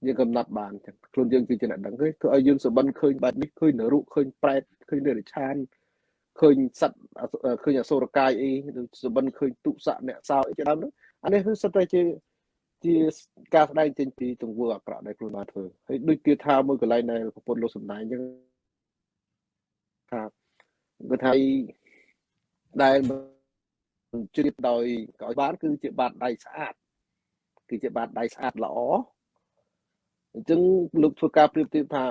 S3: យើងកំណត់បានចឹងខ្លួនយើងគឺជាអ្នកដឹងទេធ្វើឲ្យយើងសបិនឃើញបែបនេះឃើញនរុឃើញប្រែតឃើញនិរិឆានឃើញ សត្វឃើញអសុរកាយអីសបិនឃើញទុសៈអ្នកសោអីជាដើមហ្នឹងអានេះគឺសិតតែជាជាការស្ដែងចេញពីទង្វើអាក្រក់ដែលខ្លួនបានធ្វើហើយដូចគេថាមួយកន្លែងដែលប្រពន្ធលោកសំដែងអញ្ចឹងថាគឺថាដែលជ្រាបដោយឲ្យបាន គឺជាបាតដៃស្អាតគឺជាបាតដៃស្អាតល្អអញ្ចឹងលោកធ្វើការប្រៀបធៀបថា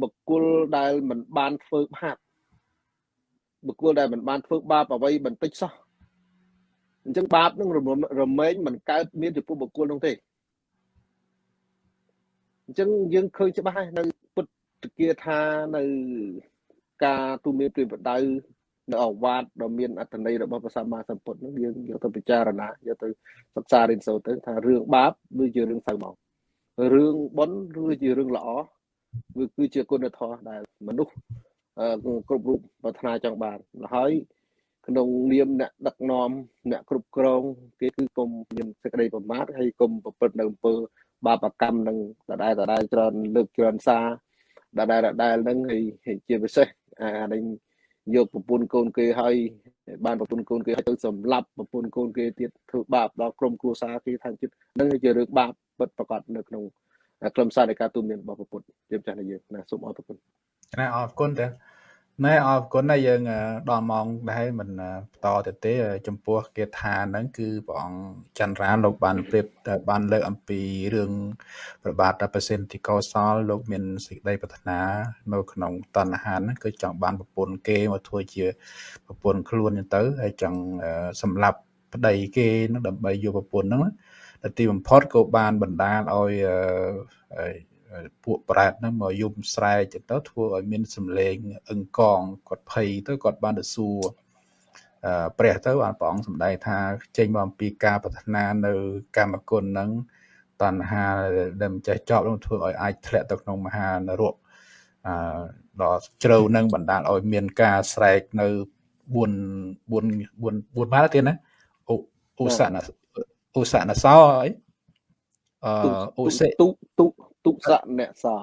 S3: បុគ្គលដែលមិនបានធ្វើបាប បុគ្គលដែលមិនបានធ្វើបាបអ្វីបន្តិចសោះអញ្ចឹងបាបនឹងរមែងមិនកើតមានចំពោះបុគ្គលនោះទេអញ្ចឹងយើងឃើញច្បាស់ហើយនៅពុទ្ធគាថានៅការទូមានព្រាបដៅនៅអវាទដ៏មានអត្ថន័យរបស់ព្រះសម្មាសម្ពុទ្ធនឹងយើងយកទៅពិចារណាយកទៅសិក្សារៀនសូត្រទៅថារឿងបាបវាជារឿងសៅមករឿងបុណ្យឬជារឿងល្អវាគឺជាគុណធម៌ដែលមនុស្ស គ្រប់រូបប្រាថ្នាចង់បានហើយក្នុងនាមអ្នកដឹកនាំអ្នកគ្រប់គ្រងគេគឺគុំមានសេចក្តីប្រមាថហើយគុំប្រព្រឹត្តនៅអំពើបាបកម្មនឹងដដែលដដែលច្រើនលើកច្រើនសារដដែលដដែលនឹងហើយជាពិសេសអានេះយកប្រពន្ធកូនគេហើយបានប្រពន្ធកូនគេឲ្យទៅសម្លាប់ប្រពន្ធកូនគេទៀតធ្វើបាបដល់ក្រុមគ្រួសារគេថាចិត្តនឹងជារឿងបាបពិតប្រកបនៅក្នុងខ្លឹមសារនៃការទូន្មានរបស់ប្រពុតជាម្ចាស់នៃយើងណាសូមអរគុណ
S2: ណាអរគុណតាណែអរគុណណាយើងដល់ម៉ោងដែរមិនបន្តទៅទេ ចំពោះគាថាហ្នឹងគឺព្រះអង្គចន្ទរាលោកបានប្រៀបបានលើកអំពីរឿងប្របាទប្រសិទ្ធិកោសលលោកមានសេចក្តីប្រាថ្នានៅក្នុងតណ្ហាហ្នឹងគឺចង់បានប្រពន្ធគេមកធ្វើជាប្រពន្ធខ្លួនហ្នឹងទៅហើយចង់សម្លាប់ប្តីគេនឹងដើម្បីយកប្រពន្ធហ្នឹងតែទីបំផុតក៏បានបណ្ដាលឲ្យ ពួកប្រែតហ្នឹងមកយំស្រែកទៅធ្វើឲ្យមានសម្លេងអឹងកងគាត់ភ័យទៅគាត់បានទៅសួរព្រះទៅបានព្រះអង្គសម្ដែងថាចេញមកអំពីការប្រាថ្នានៅកម្មគុណហ្នឹងតណ្ហាដែលមិនចេះចប់នឹងធ្វើឲ្យអាចធ្លាក់ទៅក្នុងមហានរកអឺដល់ជ្រៅនឹងបណ្ដាលឲ្យមានការស្រែកនៅ4 4 4 4បានទៀតណាឧសនឧសនសោអី
S3: អឺឧសិទុទុ ទុសៈអ្នកសោ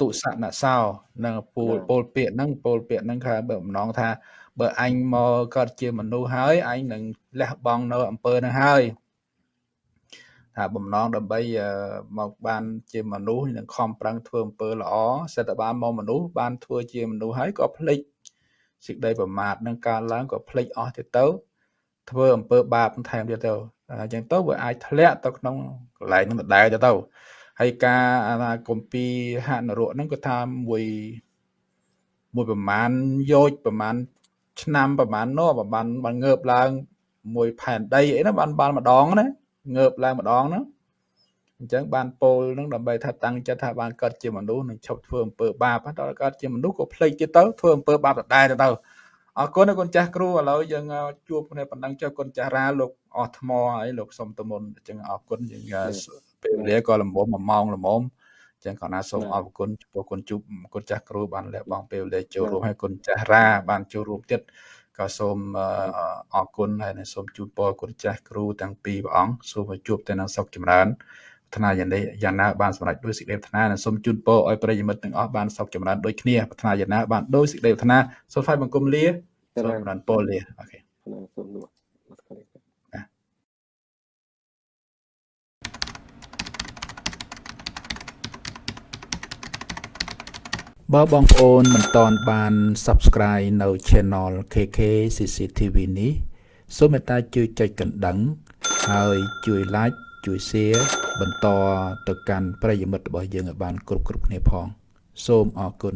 S2: ទុសៈអ្នកសោនឹងពោលពោលពាក្យហ្នឹងពោលពាក្យហ្នឹងថាបើបំណងថាបើអញមកកើតជាមនុស្សហើយអញនឹងលះបង់នៅអំពើហ្នឹងហើយថាបំណងដើម្បីមកបានជាមនុស្សនឹងខំប្រឹងធ្វើអំពើល្អសេតបានមកមនុស្សបានធ្វើជាមនុស្សហើយក៏ភ្លេចសេចក្តីប្រមាទនឹងការឡើងក៏ភ្លេចអស់ទៅទៅធ្វើអំពើបាបថែមទៀតទៅអញ្ចឹងទៅវាអាចធ្លាក់ទៅក្នុងកន្លែងនឹងដដែលទៅទៅ ហើយការអាគម្ពីរហនរៈហ្នឹងក៏ថាមួយមួយប្រមាណយោជប្រមាណឆ្នាំប្រមាណនោះប្រមាណបានងើបឡើង មួយផែនដីអីណាបានបានម្ដងណាងើបឡើងម្ដងណាអញ្ចឹងបានពោលនឹងដើម្បីថាតាំងចិត្តថាបានកើតជាមនុស្សនឹងឈប់ធ្វើអំពើបាបដល់កើតជាមនុស្សក៏ភ្លេចទៀតទៅធ្វើអំពើបាបដដែលទៅទៅអរគុណគុណចាស់គ្រូឥឡូវយើងជួបគ្នាប៉ុណ្ណឹងចុះគុណចាស់រាលោកអស់ថ្មហើយលោកសុំតមុនអញ្ចឹងអរគុណយើង ពេលវេលាក៏លំម1ម៉ោងលំមចឹងក៏ណាសូមអរគុណចំពោះគុណជប់គុណចាស់គ្រូបានលះបង់ពេលវេលាចូលរួមហើយគុណចាស់រាបានចូលរួមទៀតក៏សូមអរគុណហើយសូមជូនពរគុណចាស់គ្រូទាំងពីរព្រះអង្គសូមជួបតែនឹងសុខចម្រើនប្រាថ្នាយ៉ាងនេះយ៉ាងណាបានសម្រេចដោយសេចក្តីប្រាថ្នានិងសូមជូនពរឲ្យប្រិយមិត្តទាំងអស់បានសុខចម្រើនដូចគ្នាប្រាថ្នាយ៉ាងណាបានដោយសេចក្តីប្រាថ្នាសូមថ្លែងបង្គំលាសូមចម្រើនពរលាអូខេសូមន បើបងប្អូនមិនទាន់បាន Subscribe នៅ Channel KK CCTV នេះសូមមេត្តាជួយចុចកណ្ដឹង ហើយជួយ Like ជួយ Share បន្តទៅកាន់ប្រិយមិត្តរបស់យើងឲ្យបាន គ្រប់គ្រប់គ្នាផង សូមអរគុណ